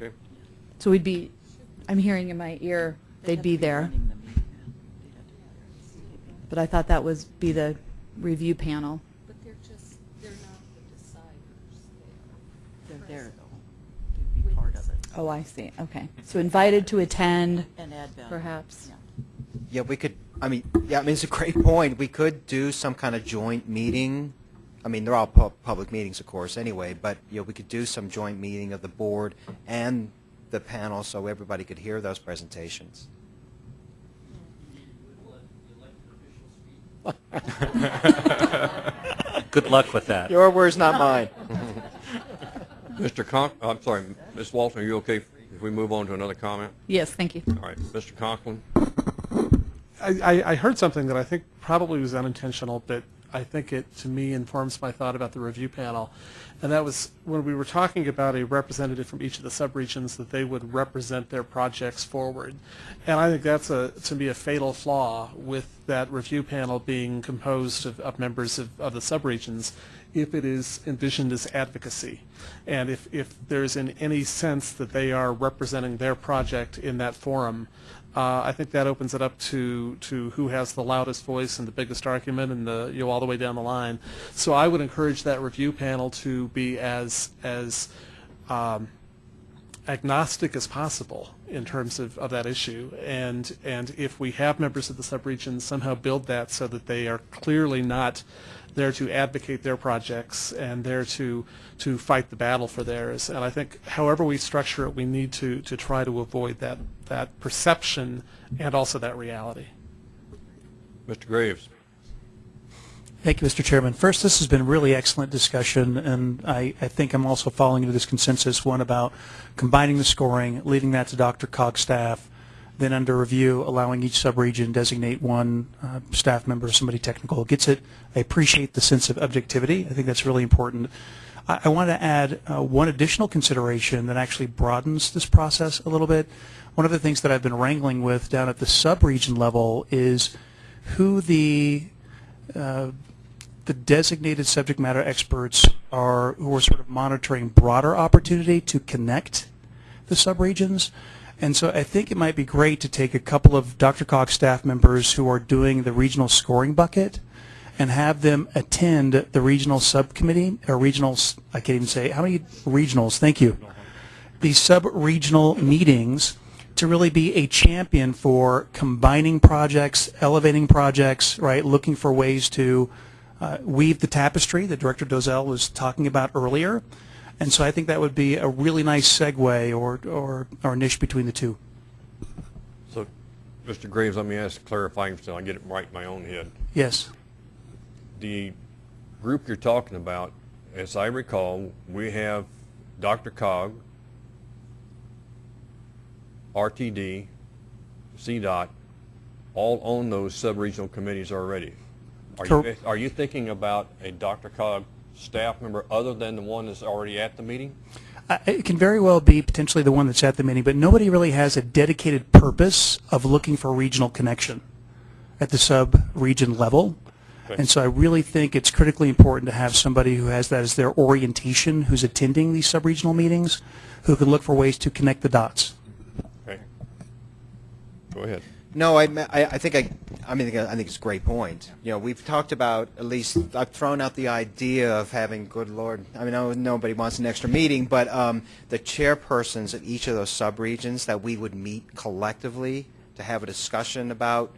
Okay. so we'd be. I'm hearing in my ear they'd be there. But I thought that was be the review panel. But they're just, they're not the deciders. They're there, though, to be part of it. Oh, I see. Okay. So invited to attend, And add value. perhaps. Yeah, we could, I mean, yeah, I mean, it's a great point. We could do some kind of joint meeting. I mean, they're all pu- public meetings, of course, anyway, but, you know, we could do some joint meeting of the board and the panel so everybody could hear those presentations. Good luck with that. Your words, not mine. Mr. Conk, I'm sorry, Ms. Walton, are you okay if we move on to another comment? Yes, thank you. All right, Mr. Conklin? I, I, heard something that I think probably was unintentional, but I think it, to me, informs my thought about the review panel. And that was when we were talking about a representative from each of the subregions that they would represent their projects forward. And I think that's a, to me, a fatal flaw with that review panel being composed of, of members of, of the subregions if it is envisioned as advocacy. And if, if there's in any sense that they are representing their project in that forum, uh, I think that opens it up to, to who has the loudest voice and the biggest argument and the, you know, all the way down the line. So I would encourage that review panel to be as, as um, agnostic as possible in terms of, of that issue. And, and if we have members of the subregion, somehow build that so that they are clearly not there to advocate their projects and there to, to fight the battle for theirs. And I think however we structure it, we need to, to try to avoid that, that perception and also that reality. Mr. Graves? Thank you, Mr. Chairman. First, this has been really excellent discussion, and I, I think I'm also falling into this consensus one about combining the scoring, leaving that to DRCOG's staff, then under review, allowing each subregion designate one uh, staff member or somebody technical. Gets it. I appreciate the sense of objectivity. I think that's really important. I, I want to add uh, one additional consideration that actually broadens this process a little bit. One of the things that I've been wrangling with down at the subregion level is who the uh, the designated subject matter experts are who are sort of monitoring broader opportunity to connect the subregions. And so I think it might be great to take a couple of DRCOG's staff members who are doing the regional scoring bucket and have them attend the regional subcommittee or regional, I can't even say, how many regionals? Thank you. These sub-regional meetings to really be a champion for combining projects, elevating projects, right, looking for ways to uh, weave the tapestry that Director Dozal was talking about earlier. And so I think that would be a really nice segue or, or, or niche between the two. So Mr. Graves, let me ask clarifying so I get it right in my own head. Yes. The group you're talking about, as I recall, we have DRCOG, RTD, CDOT, all on those sub-regional committees already. Are you, are you thinking about a DRCOG staff member other than the one that's already at the meeting? I- It can very well be potentially the one that's at the meeting, but nobody really has a dedicated purpose of looking for regional connection at the sub-region level. Okay. And so I really think it's critically important to have somebody who has that as their orientation, who's attending these sub-regional meetings, who can look for ways to connect the dots. Okay. Go ahead. No, I, I, I think I, I mean, I think it's a great point. You know, we've talked about at least I've thrown out the idea of having, good lord, I mean, no, nobody wants an extra meeting, but um, the chairpersons of each of those subregions that we would meet collectively to have a discussion about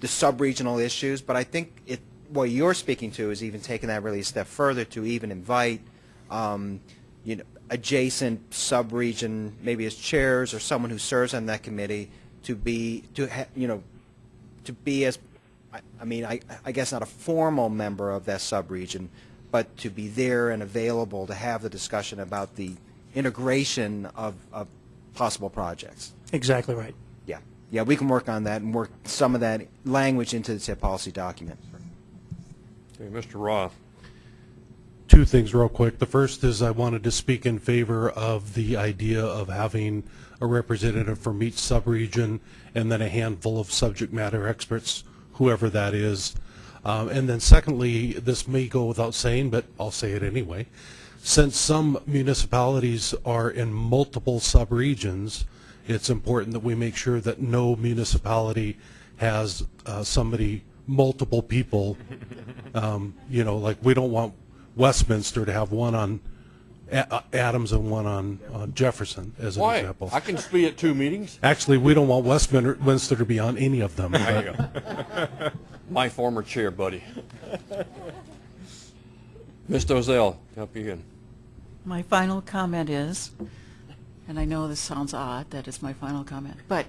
the sub-regional issues. But I think it, what you're speaking to is even taking that really a step further to even invite, um, you know, adjacent sub-region, maybe as chairs or someone who serves on that committee to be, to ha, you know, to be as, I, I mean, I, I guess not a formal member of that sub-region, but to be there and available to have the discussion about the integration of, of possible projects. Exactly right. Yeah, yeah, we can work on that and work some of that language into the tip policy document. Okay, Mr. Roth. Two things real quick. The first is I wanted to speak in favor of the idea of having a representative from each subregion and then a handful of subject matter experts, whoever that is. Um, and then secondly, this may go without saying, but I'll say it anyway. Since some municipalities are in multiple subregions, it's important that we make sure that no municipality has uh, somebody, multiple people. Um, you know, like we don't want Westminster to have one on A- uh, Adams and one on, on Jefferson, as an Why? example. I can be at two meetings. Actually, we don't want Westminster Westminster to be on any of them. There you go. My former chair, buddy. Ms. Dozal, help you again. My final comment is, and I know this sounds odd, that is my final comment, but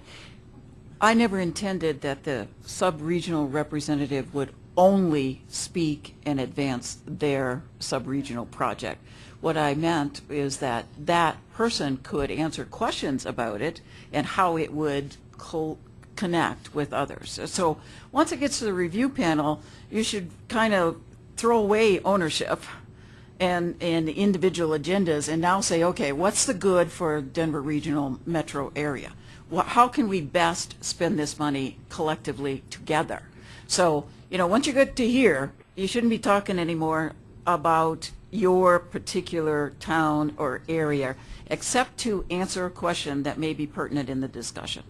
I never intended that the sub-regional representative would only speak and advance their sub-regional project. What I meant is that that person could answer questions about it and how it would co- connect with others. So once it gets to the review panel, you should kind of throw away ownership and, and individual agendas and now say, okay, what's the good for Denver regional metro area? Wha how can we best spend this money collectively together? So, you know, once you get to here, you shouldn't be talking anymore about your particular town or area, except to answer a question that may be pertinent in the discussion.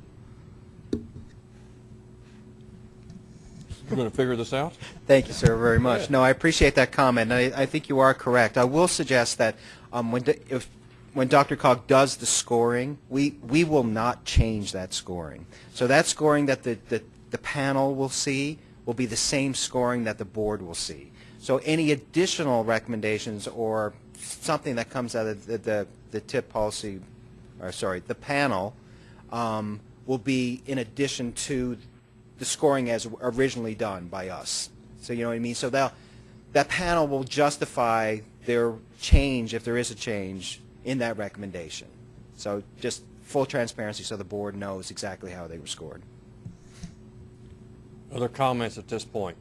You going to figure this out? Thank you, sir, very much. No, I appreciate that comment, I, I think you are correct. I will suggest that um, when, if, when DRCOG does the scoring, we, we will not change that scoring. So that scoring that the, the, the panel will see will be the same scoring that the board will see. So any additional recommendations or something that comes out of the, the, the tip policy, or sorry, the panel, um, will be in addition to the scoring as originally done by us. So you know what I mean? So that that panel will justify their change, if there is a change, in that recommendation. So just full transparency so the board knows exactly how they were scored. Other comments at this point?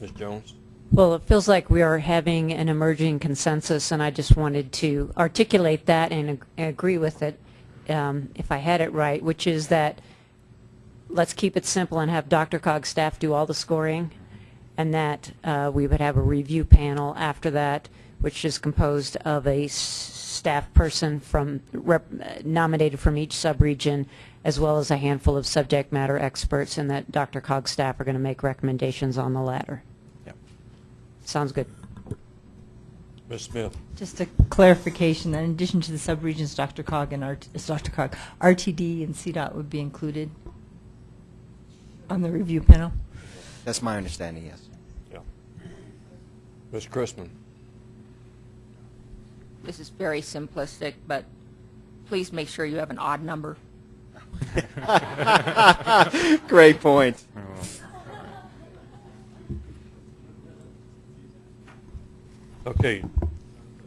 Ms. Jones? Well, it feels like we are having an emerging consensus, and I just wanted to articulate that and ag- agree with it, um, if I had it right, which is that let's keep it simple and have DRCOG's staff do all the scoring, and that uh, we would have a review panel after that, which is composed of a staff person from nominated from each subregion, as well as a handful of subject matter experts, and that DRCOG's staff are going to make recommendations on the latter. Yep. Sounds good. Ms. Smith? Just a clarification, that in addition to the subregions, DRCOG and RT, DRCOG, RTD and CDOT would be included on the review panel? That's my understanding, yes. Yeah. Ms. Chrisman? This is very simplistic, but please make sure you have an odd number. Great point. Okay,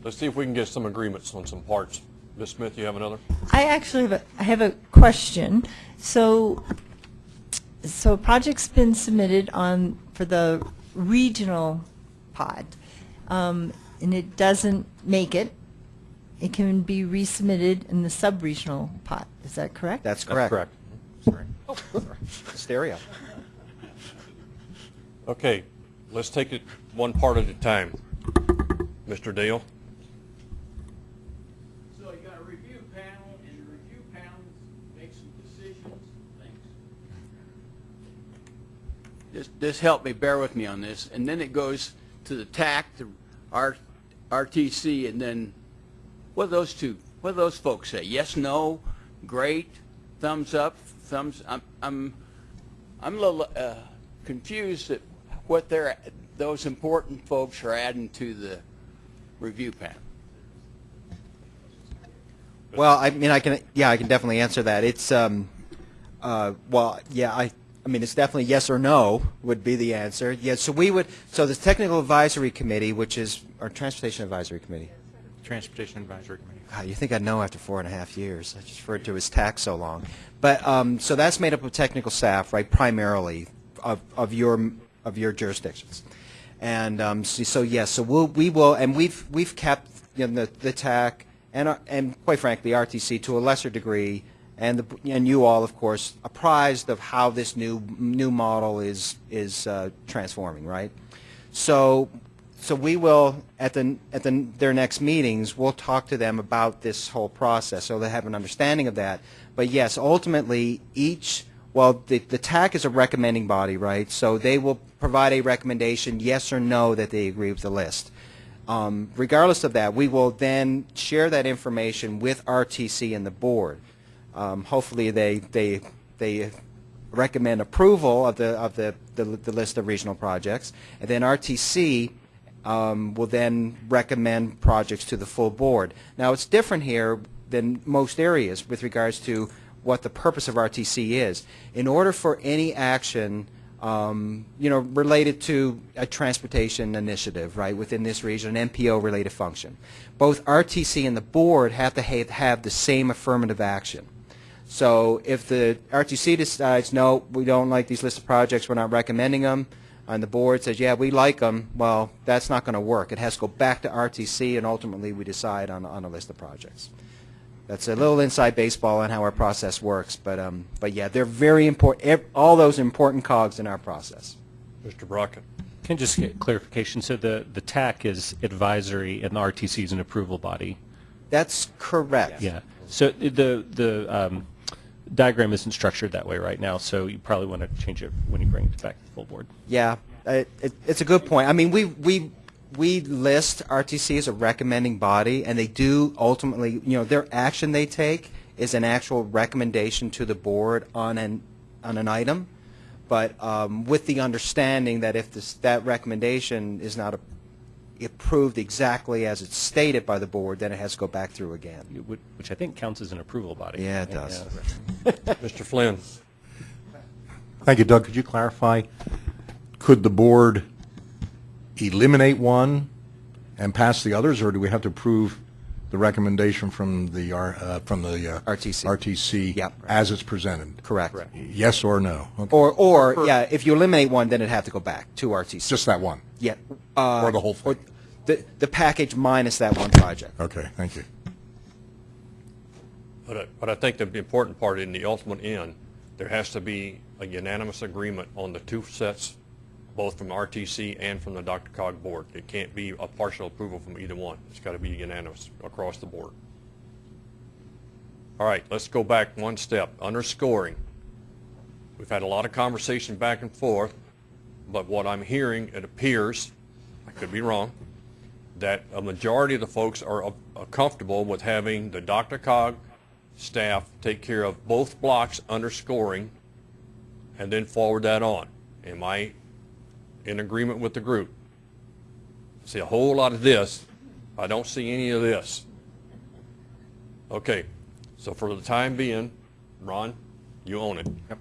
let's see if we can get some agreements on some parts. Ms. Smith, you have another? I actually have a, I have a question. So, so a project's been submitted on, for the regional pod, um, and it doesn't make it. It can be resubmitted in the sub-regional pot. Is that correct? That's correct. correct. Oh, Stereo. Okay, let's take it one part at a time. Mr. Dale? So you got a review panel, and the review panel makes some decisions, things. Just, just help me, bear with me on this. And then it goes to the TAC, the R, RTC, and then what do those two, what do those folks say? Yes, no, great, thumbs up, thumbs, I'm, I'm, I'm a little uh, confused at what they're, those important folks are adding to the review panel. Well, I mean, I can, yeah, I can definitely answer that. It's, um, uh, well, yeah, I, I mean, it's definitely yes or no would be the answer. Yeah, so we would, so the Technical Advisory Committee, which is, our Transportation Advisory Committee. Transportation Advisory Committee. God, you think I'd know after four and a half years. I just referred to as TAC so long. But, um, so that's made up of technical staff, right, primarily of, of your, of your jurisdictions. And, um, so, so yes, so we'll, we will, and we've, we've kept, you know, the, the TAC and, our- and quite frankly, RTC to a lesser degree, and the, and you all, of course, apprised of how this new, new model is, is, uh, transforming, right? So, so we will, at the, at the, their next meetings, we'll talk to them about this whole process, so they have an understanding of that. But yes, ultimately, each, well, the, the TAC is a recommending body, right? So they will provide a recommendation, yes or no, that they agree with the list. Um, regardless of that, we will then share that information with RTC and the board. Um, hopefully, they, they, they recommend approval of the, of the, the, the list of regional projects, and then RTC um, will then recommend projects to the full board. Now, it's different here than most areas with regards to what the purpose of RTC is. In order for any action, um, you know, related to a transportation initiative, right, within this region, an MPO-related function, both RTC and the board have to have, have the same affirmative action. So if the RTC decides, no, we don't like these list of projects, we're not recommending them, and the board says, yeah, we like them, well, that's not going to work. It has to go back to RTC, and ultimately we decide on, on a list of projects. That's a little inside baseball on how our process works, but, um, but yeah, they're very important, all those important cogs in our process. Mr. Brockett? Can I just get clarification? So the, the TAC is advisory and the RTC is an approval body? That's correct. Yeah. So the, the um, diagram isn't structured that way right now, so you probably want to change it when you bring it back to the full board. Yeah, it, it, it's a good point. I mean, we, we, we list RTC as a recommending body, and they do ultimately, you know, their action they take is an actual recommendation to the board on an, on an item, but um, with the understanding that if this, that recommendation is not a, approved exactly as it's stated by the board, then it has to go back through again. Which, which I think counts as an approval body. Yeah, it does. Mr. Flynn? Thank you, Doug. Could you clarify, could the board eliminate one and pass the others, or do we have to approve the recommendation from the, R- uh, from the uh, RTC. RTC as it's presented? Correct. Yes or no? Okay. Or, or, yeah, if you eliminate one, then it'd have to go back to RTC. Just that one? Yeah. uh, Or the whole thing? The, the package minus that one project. Okay, thank you. But I, but I think the important part in the ultimate end, there has to be a unanimous agreement on the two sets, both from RTC and from the DRCOG board. It can't be a partial approval from either one. It's got to be unanimous across the board. All right, let's go back one step. Underscoring. We've had a lot of conversation back and forth, but what I'm hearing, it appears, I could be wrong, that a majority of the folks are uh, comfortable with having the DRCOG staff take care of both blocks underscoring and then forward that on. Am I in agreement with the group? See a whole lot of this. I don't see any of this. Okay, so for the time being, Ron, you own it. Yep.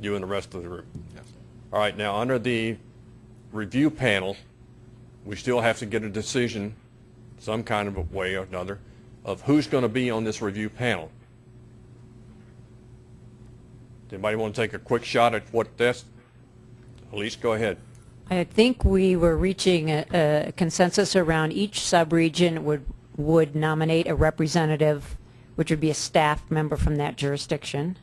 You and the rest of the group. Yes. All right, now, under the review panel, we still have to get a decision, some kind of a way or another, of who's going to be on this review panel. Anybody want to take a quick shot at what that's? Elise, go ahead. I think we were reaching a, a consensus around each subregion would would nominate a representative, which would be a staff member from that jurisdiction.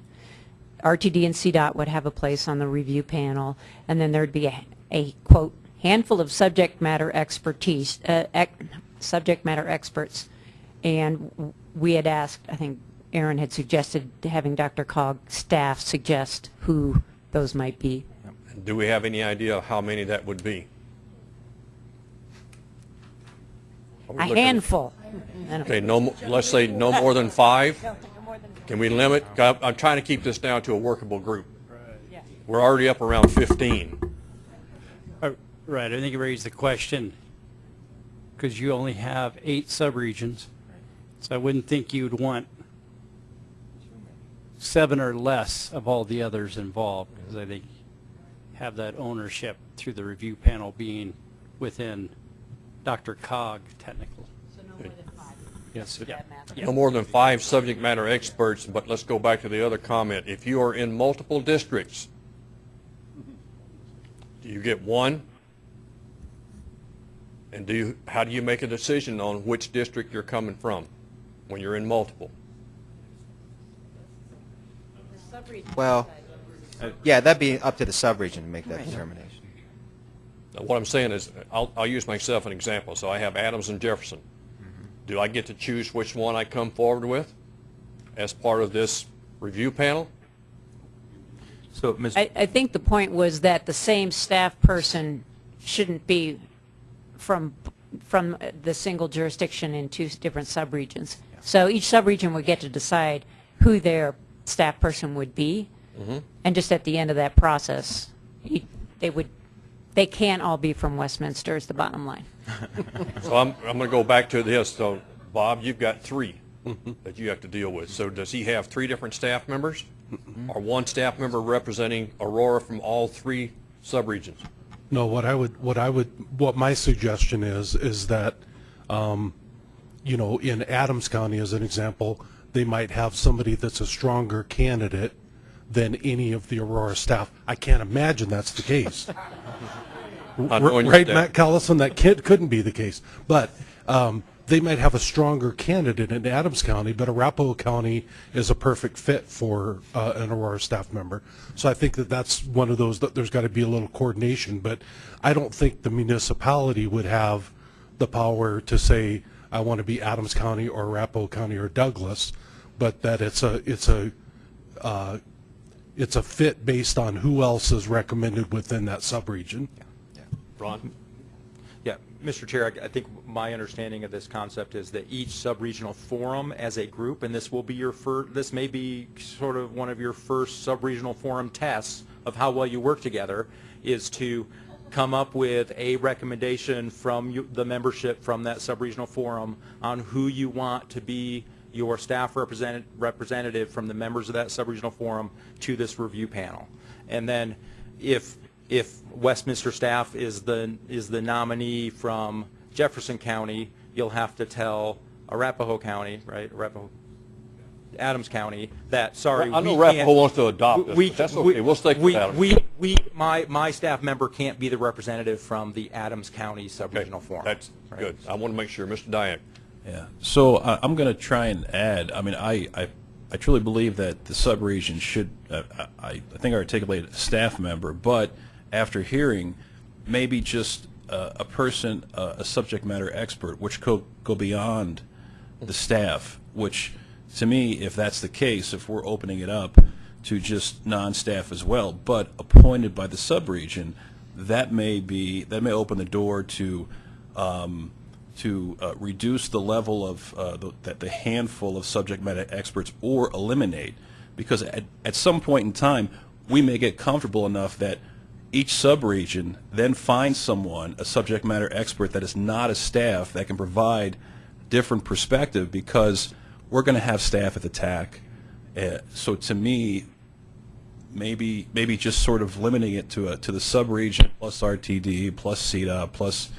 RTD and CDOT would have a place on the review panel, and then there'd be a, a quote handful of subject matter expertise, uh, ec- subject matter experts, and we had asked. I think Aaron had suggested having DRCOG staff suggest who those might be. Do we have any idea how many that would be? A handful. Okay, no, mo- let's say no more than five? Can we limit? 'cause I'm I'm trying to keep this down to a workable group. We're already up around 15. Right, I think you raised the question, because you only have eight subregions, so I wouldn't think you'd want seven or less of all the others involved, because I think have that ownership through the review panel being within DRCOG technical. Yes, yeah. No more than five subject matter experts, but let's go back to the other comment. If you are in multiple districts, do you get one? And do you, how do you make a decision on which district you're coming from when you're in multiple? Well, yeah, that'd be up to the subregion to make that determination. Now, What I'm saying is, I'll, I'll use myself an example. So I have Adams and Jefferson. Mm-hmm. Do I get to choose which one I come forward with as part of this review panel? So, Ms. I, I think the point was that the same staff person shouldn't be from, from the single jurisdiction in two different subregions. So each subregion would get to decide who their staff person would be, Mhm. and just at the end of that process, they would, they can't all be from Westminster is the bottom line. So I'm, I'm going to go back to this. So, Bob, you've got three that you have to deal with. So does he have three different staff members? Or one staff member representing Aurora from all three subregions? No, what I would, what I would, what my suggestion is, is that, um, you know, in Adams County, as an example, they might have somebody that's a stronger candidate than any of the Aurora staff. I can't imagine that's the case. Not knowing your Right, staff. Matt Callison, that kid couldn't be the case. But um, they might have a stronger candidate in Adams County, but Arapahoe County is a perfect fit for uh, an Aurora staff member. So I think that that's one of those, that there's got to be a little coordination. But I don't think the municipality would have the power to say, I want to be Adams County or Arapahoe County or Douglas, but that it's a, it's a, uh, it's a fit based on who else is recommended within that subregion. Ron? Yeah, Mr. Chair, I I think my understanding of this concept is that each sub-regional forum as a group, and this will be your first, this may be sort of one of your first sub-regional forum tests of how well you work together, is to come up with a recommendation from you- the membership from that sub-regional forum on who you want to be your staff representative, representative from the members of that sub-regional forum to this review panel. And then if, if Westminster staff is the, is the nominee from Jefferson County, you'll have to tell Arapahoe County, right, Arapahoe, Adams County, that, sorry, I know we can't- Arapahoe wants to adopt this, we- but that's we- okay. We'll stick with we- Adams. We, we, my, my staff member can't be the representative from the Adams County sub-regional forum. That's good. I want to make sure. Mr. Dyak? Yeah. So uh, I'm going to try and add. I mean, I, I, I truly believe that the subregion should. Uh, I, I think I articulated a staff member, but after hearing, maybe just uh, a person, uh, a subject matter expert, which could go beyond the staff. Which, to me, if that's the case, if we're opening it up to just non-staff as well, but appointed by the subregion, that may be that may open the door to. Um, to uh, reduce the level of uh, the, that the handful of subject matter experts or eliminate because at, at some point in time we may get comfortable enough that each subregion then finds someone a subject matter expert that is not a staff that can provide different perspective because we're going to have staff at the TAC Uh, So to me, maybe, maybe just sort of limiting it to a, to the sub-region plus RTD plus CDOT plus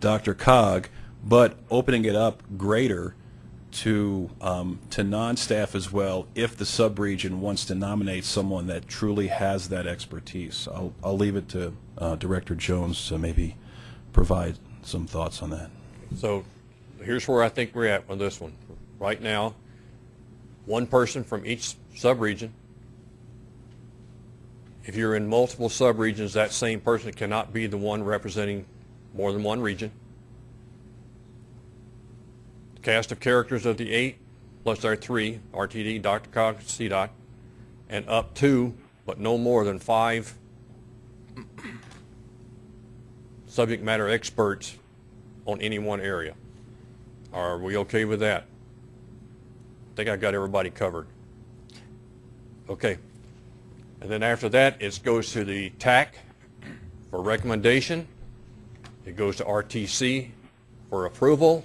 DRCOG, but opening it up greater to, um, to non-staff as well if the sub-region wants to nominate someone that truly has that expertise. I'll, I'll leave it to uh, Director Jones to maybe provide some thoughts on that. So here's where I think we're at on this one. Right now, one person from each sub-region. If you're in multiple sub-regions, that same person cannot be the one representing more than one region. Cast of characters of the eight, plus our three, RTD, DRCOG, CDOT, and up to, but no more than five subject matter experts on any one area. Are we okay with that? I think I got everybody covered. Okay. And then after that, it goes to the TAC for recommendation. It goes to RTC for approval.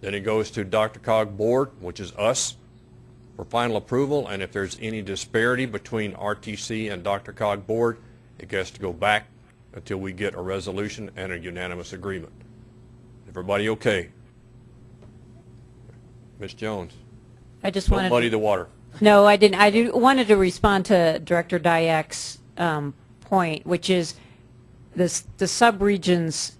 Then it goes to DRCOG Board, which is us, for final approval. And if there's any disparity between RTC and DRCOG Board, it has to go back until we get a resolution and a unanimous agreement. Everybody okay? Ms. Jones? I just wanted. muddy the water. No, I didn't. I do, wanted to respond to Director Dayak's um, point, which is this, the sub-regions,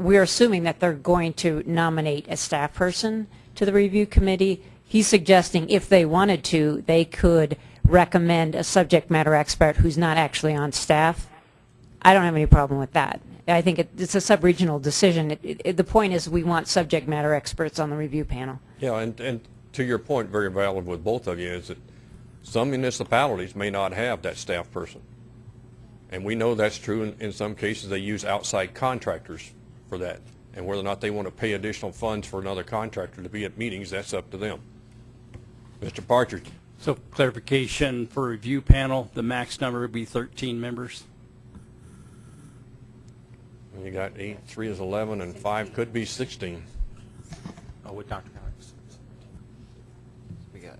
we're assuming that they're going to nominate a staff person to the review committee. He's suggesting if they wanted to, they could recommend a subject matter expert who's not actually on staff. I don't have any problem with that. I think it, it's a sub-regional decision. It, it, the point is we want subject matter experts on the review panel. Yeah, and, and to your point, very valid with both of you, is that some municipalities may not have that staff person. And we know that's true in, in some cases. They use outside contractors for that. And whether or not they want to pay additional funds for another contractor to be at meetings, that's up to them. Mr. Partridge? So clarification for review panel, the max number would be 13 members? You got eight, three is 11, and five could be 16. Oh, with Dr. Cox. We got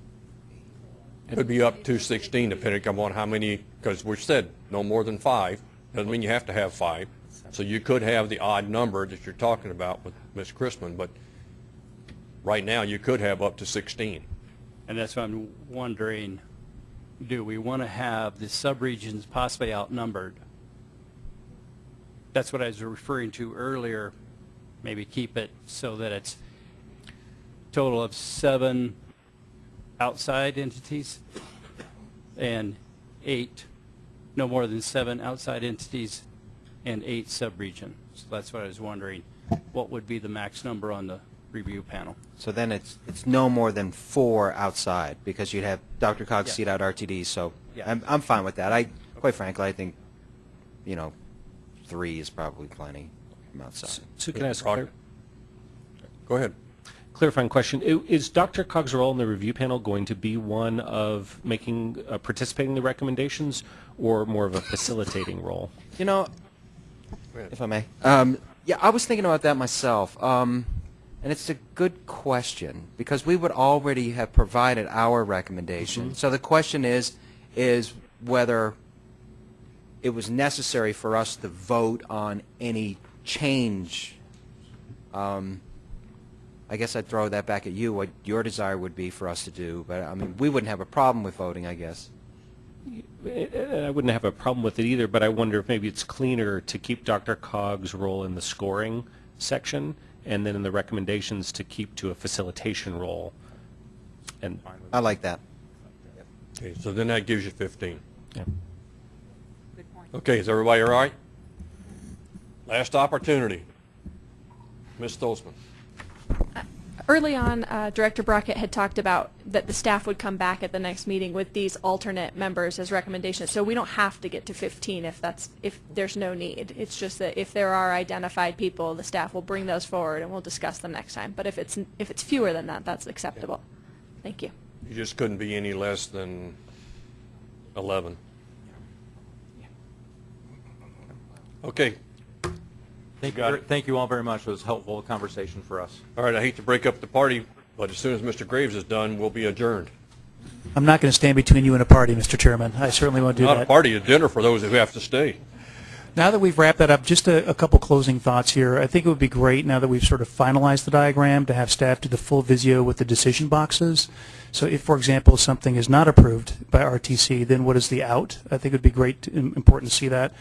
it Could be up to 16 depending upon how many, because we said no more than five. Doesn't mean you have to have five. So you could have the odd number that you're talking about with Ms. Chrisman, but right now you could have up to 16. And that's what I'm wondering, do we want to have the subregions possibly outnumbered? That's what I was referring to earlier, maybe keep it so that it's total of seven outside entities and eight, no more than seven outside entities and eight subregion. So that's what I was wondering, what would be the max number on the review panel? So then it's, it's no more than four outside, because you'd have DRCOG, Yeah. CDOT, RTD, so Yeah. I'm, I'm fine with that. I, quite frankly, I think, you know, three is probably plenty from outside. So can I ask a Roger. Go ahead. clarifying question? Is DRCOG's role in the review panel going to be one of making, uh, participating in the recommendations, or more of a facilitating role? You know, if I may, um, yeah, I was thinking about that myself, um, and it's a good question because we would already have provided our recommendation. So the question is, is whether it was necessary for us to vote on any change. Um, I guess I'd throw that back at you, what your desire would be for us to do. But I mean, we wouldn't have a problem with voting, I guess. I I wouldn't have a problem with it either, but I wonder if maybe it's cleaner to keep DRCOG's role in the scoring section, and then in the recommendations to keep to a facilitation role. And I like that. Okay, so then that gives you 15. Yeah. Okay, is everybody all right? Last opportunity. Ms. Stolzman. Early on, uh, Director Brockett had talked about that the staff would come back at the next meeting with these alternate members as recommendations. So we don't have to get to 15 if that's if there's no need. It's just that if there are identified people, the staff will bring those forward and we'll discuss them next time. But if it's if it's fewer than that, that's acceptable. Thank you. You just couldn't be any less than 11. Okay. Thank you, Got ver- thank you all very much. It was a helpful conversation for us. All right, I hate to break up the party, but as soon as Mr. Graves is done, we'll be adjourned. I'm not going to stand between you and a party, Mr. Chairman. I certainly won't do Not that. a party, a dinner for those who have to stay. Now that we've wrapped that up, just a, a couple closing thoughts here. I think it would be great now that we've sort of finalized the diagram to have staff do the full Visio with the decision boxes. So if, for example, something is not approved by RTC, then what is the out? I think it would be great, to- important to see that.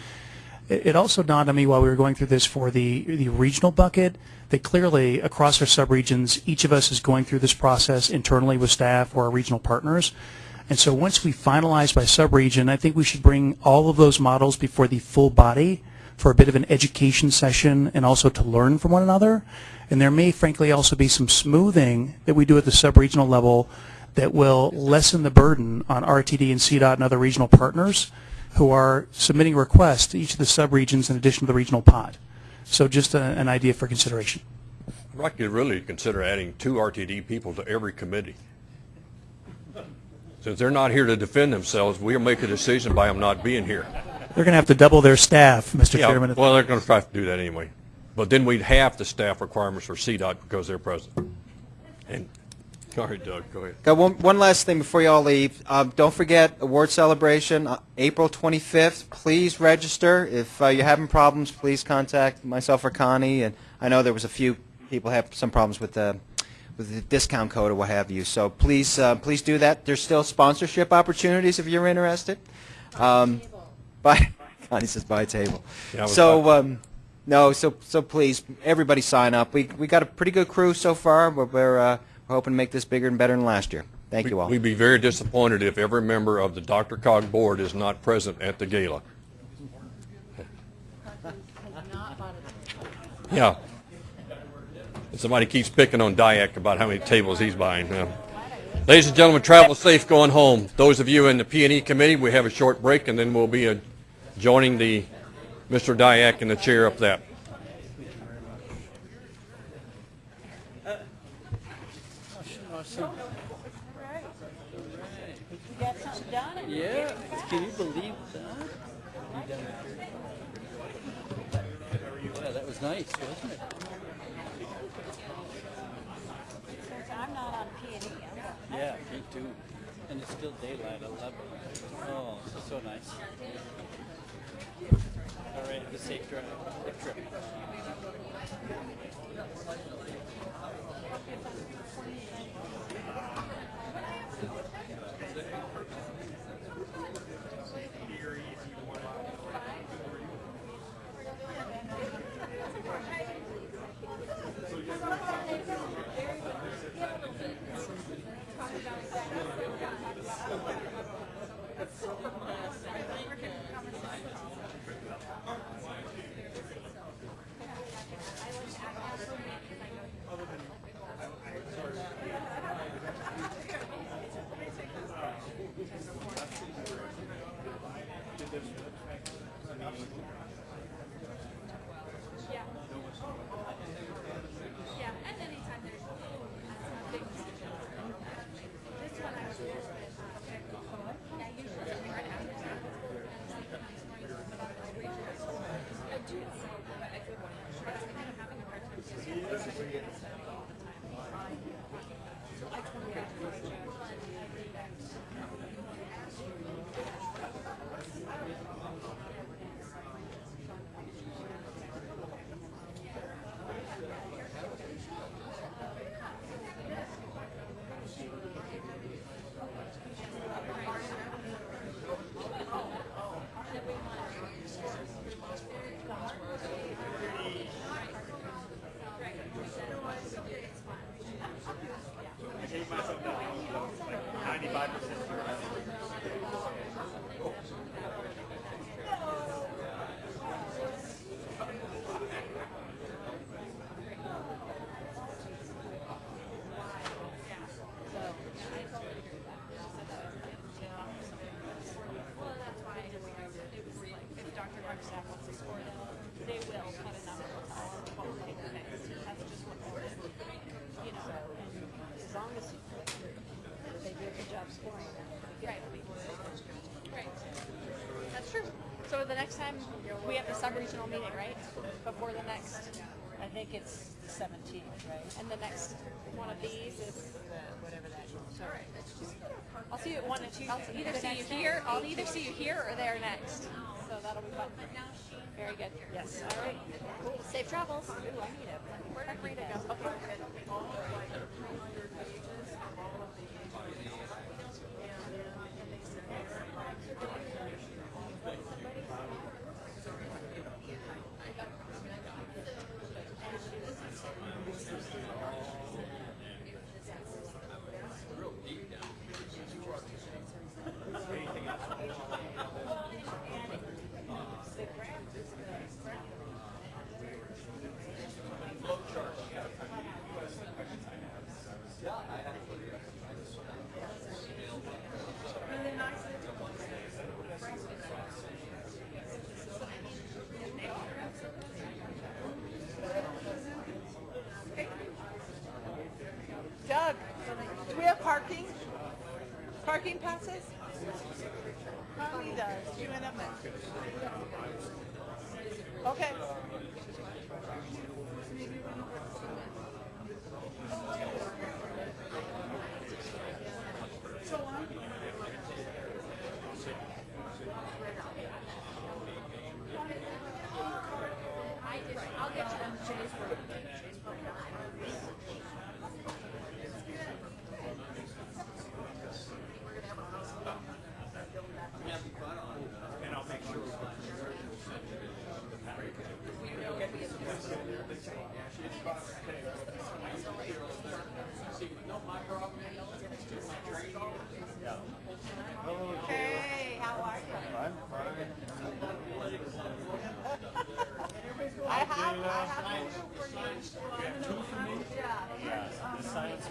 It also dawned on me while we were going through this for the, the regional bucket that clearly across our subregions, each of us is going through this process internally with staff or our regional partners. And so once we finalize by subregion, I think we should bring all of those models before the full body for a bit of an education session and also to learn from one another. And there may frankly also be some smoothing that we do at the subregional level that will lessen the burden on RTD and CDOT and other regional partners who are submitting requests to each of the subregions in addition to the regional pod. So just a, an idea for consideration. I'd like you to really consider adding two RTD people to every committee. Since they're not here to defend themselves, we'll make a decision by them not being here. They're going to have to double their staff, Mr. Yeah, Chairman. well, they're going to try to do that anyway. But then we'd have the staff requirements for CDOT because they're present. And, sorry, Doug, go ahead. Got one, one last thing before you all leave. Um, don't forget award celebration, uh, April 25th. Please register. If uh, you're having problems, please contact myself or Connie. And I know there was a few people have some problems with the with the discount code or what have you. So please, uh, please do that. There's still sponsorship opportunities if you're interested. Um, Connie says buy a table. Yeah, so. Um, no, so so please, everybody sign up. We we got a pretty good crew so far. But we're uh, we're hoping to make this bigger and better than last year. Thank you all. We'd be very disappointed if every member of the DRCOG board is not present at the gala. Yeah. And Somebody keeps picking on Dyak about how many tables he's buying. Uh, Ladies and gentlemen, travel safe going home. Those of you in the P and E committee, we have a short break, and then we'll be uh, joining the Mr. Dyak in the chair up that. Can you believe that? Yeah, that was nice, wasn't it? I'm not on P and E. Yeah, me too. And it's still daylight, I love it. Oh, so nice. All right, have a safe drive, safe trip. The next time, we have the sub-regional meeting, right? Before the next I think it's the 17th, right? And the next one of these is Whatever that is. I'll see you at one and two. I'll either see you here. I'll either see you here or there next. So that'll be fun. Very good. Yes, all right. Safe travels. Ooh, I need a Where did Rita go? Okay.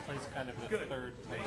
Plays kind of the third main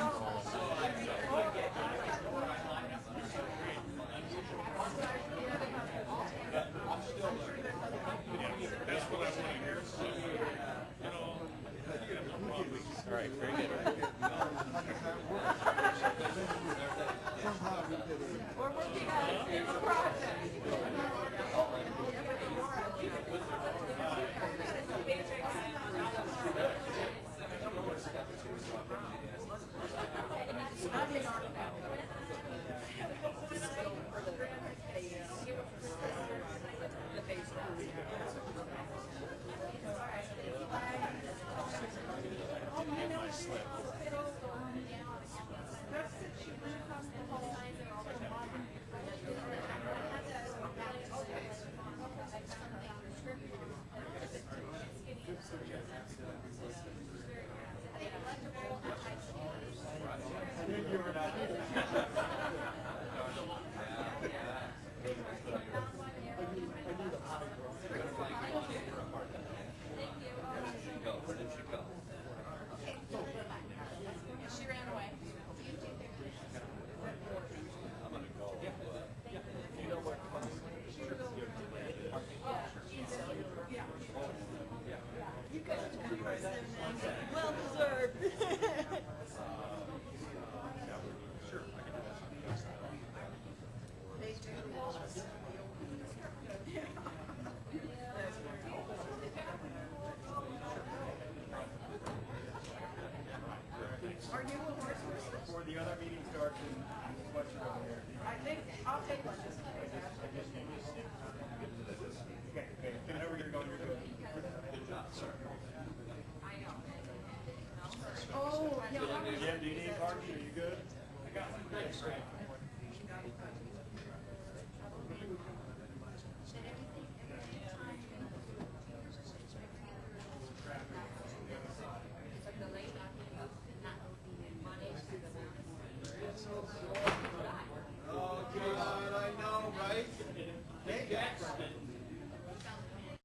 Frank.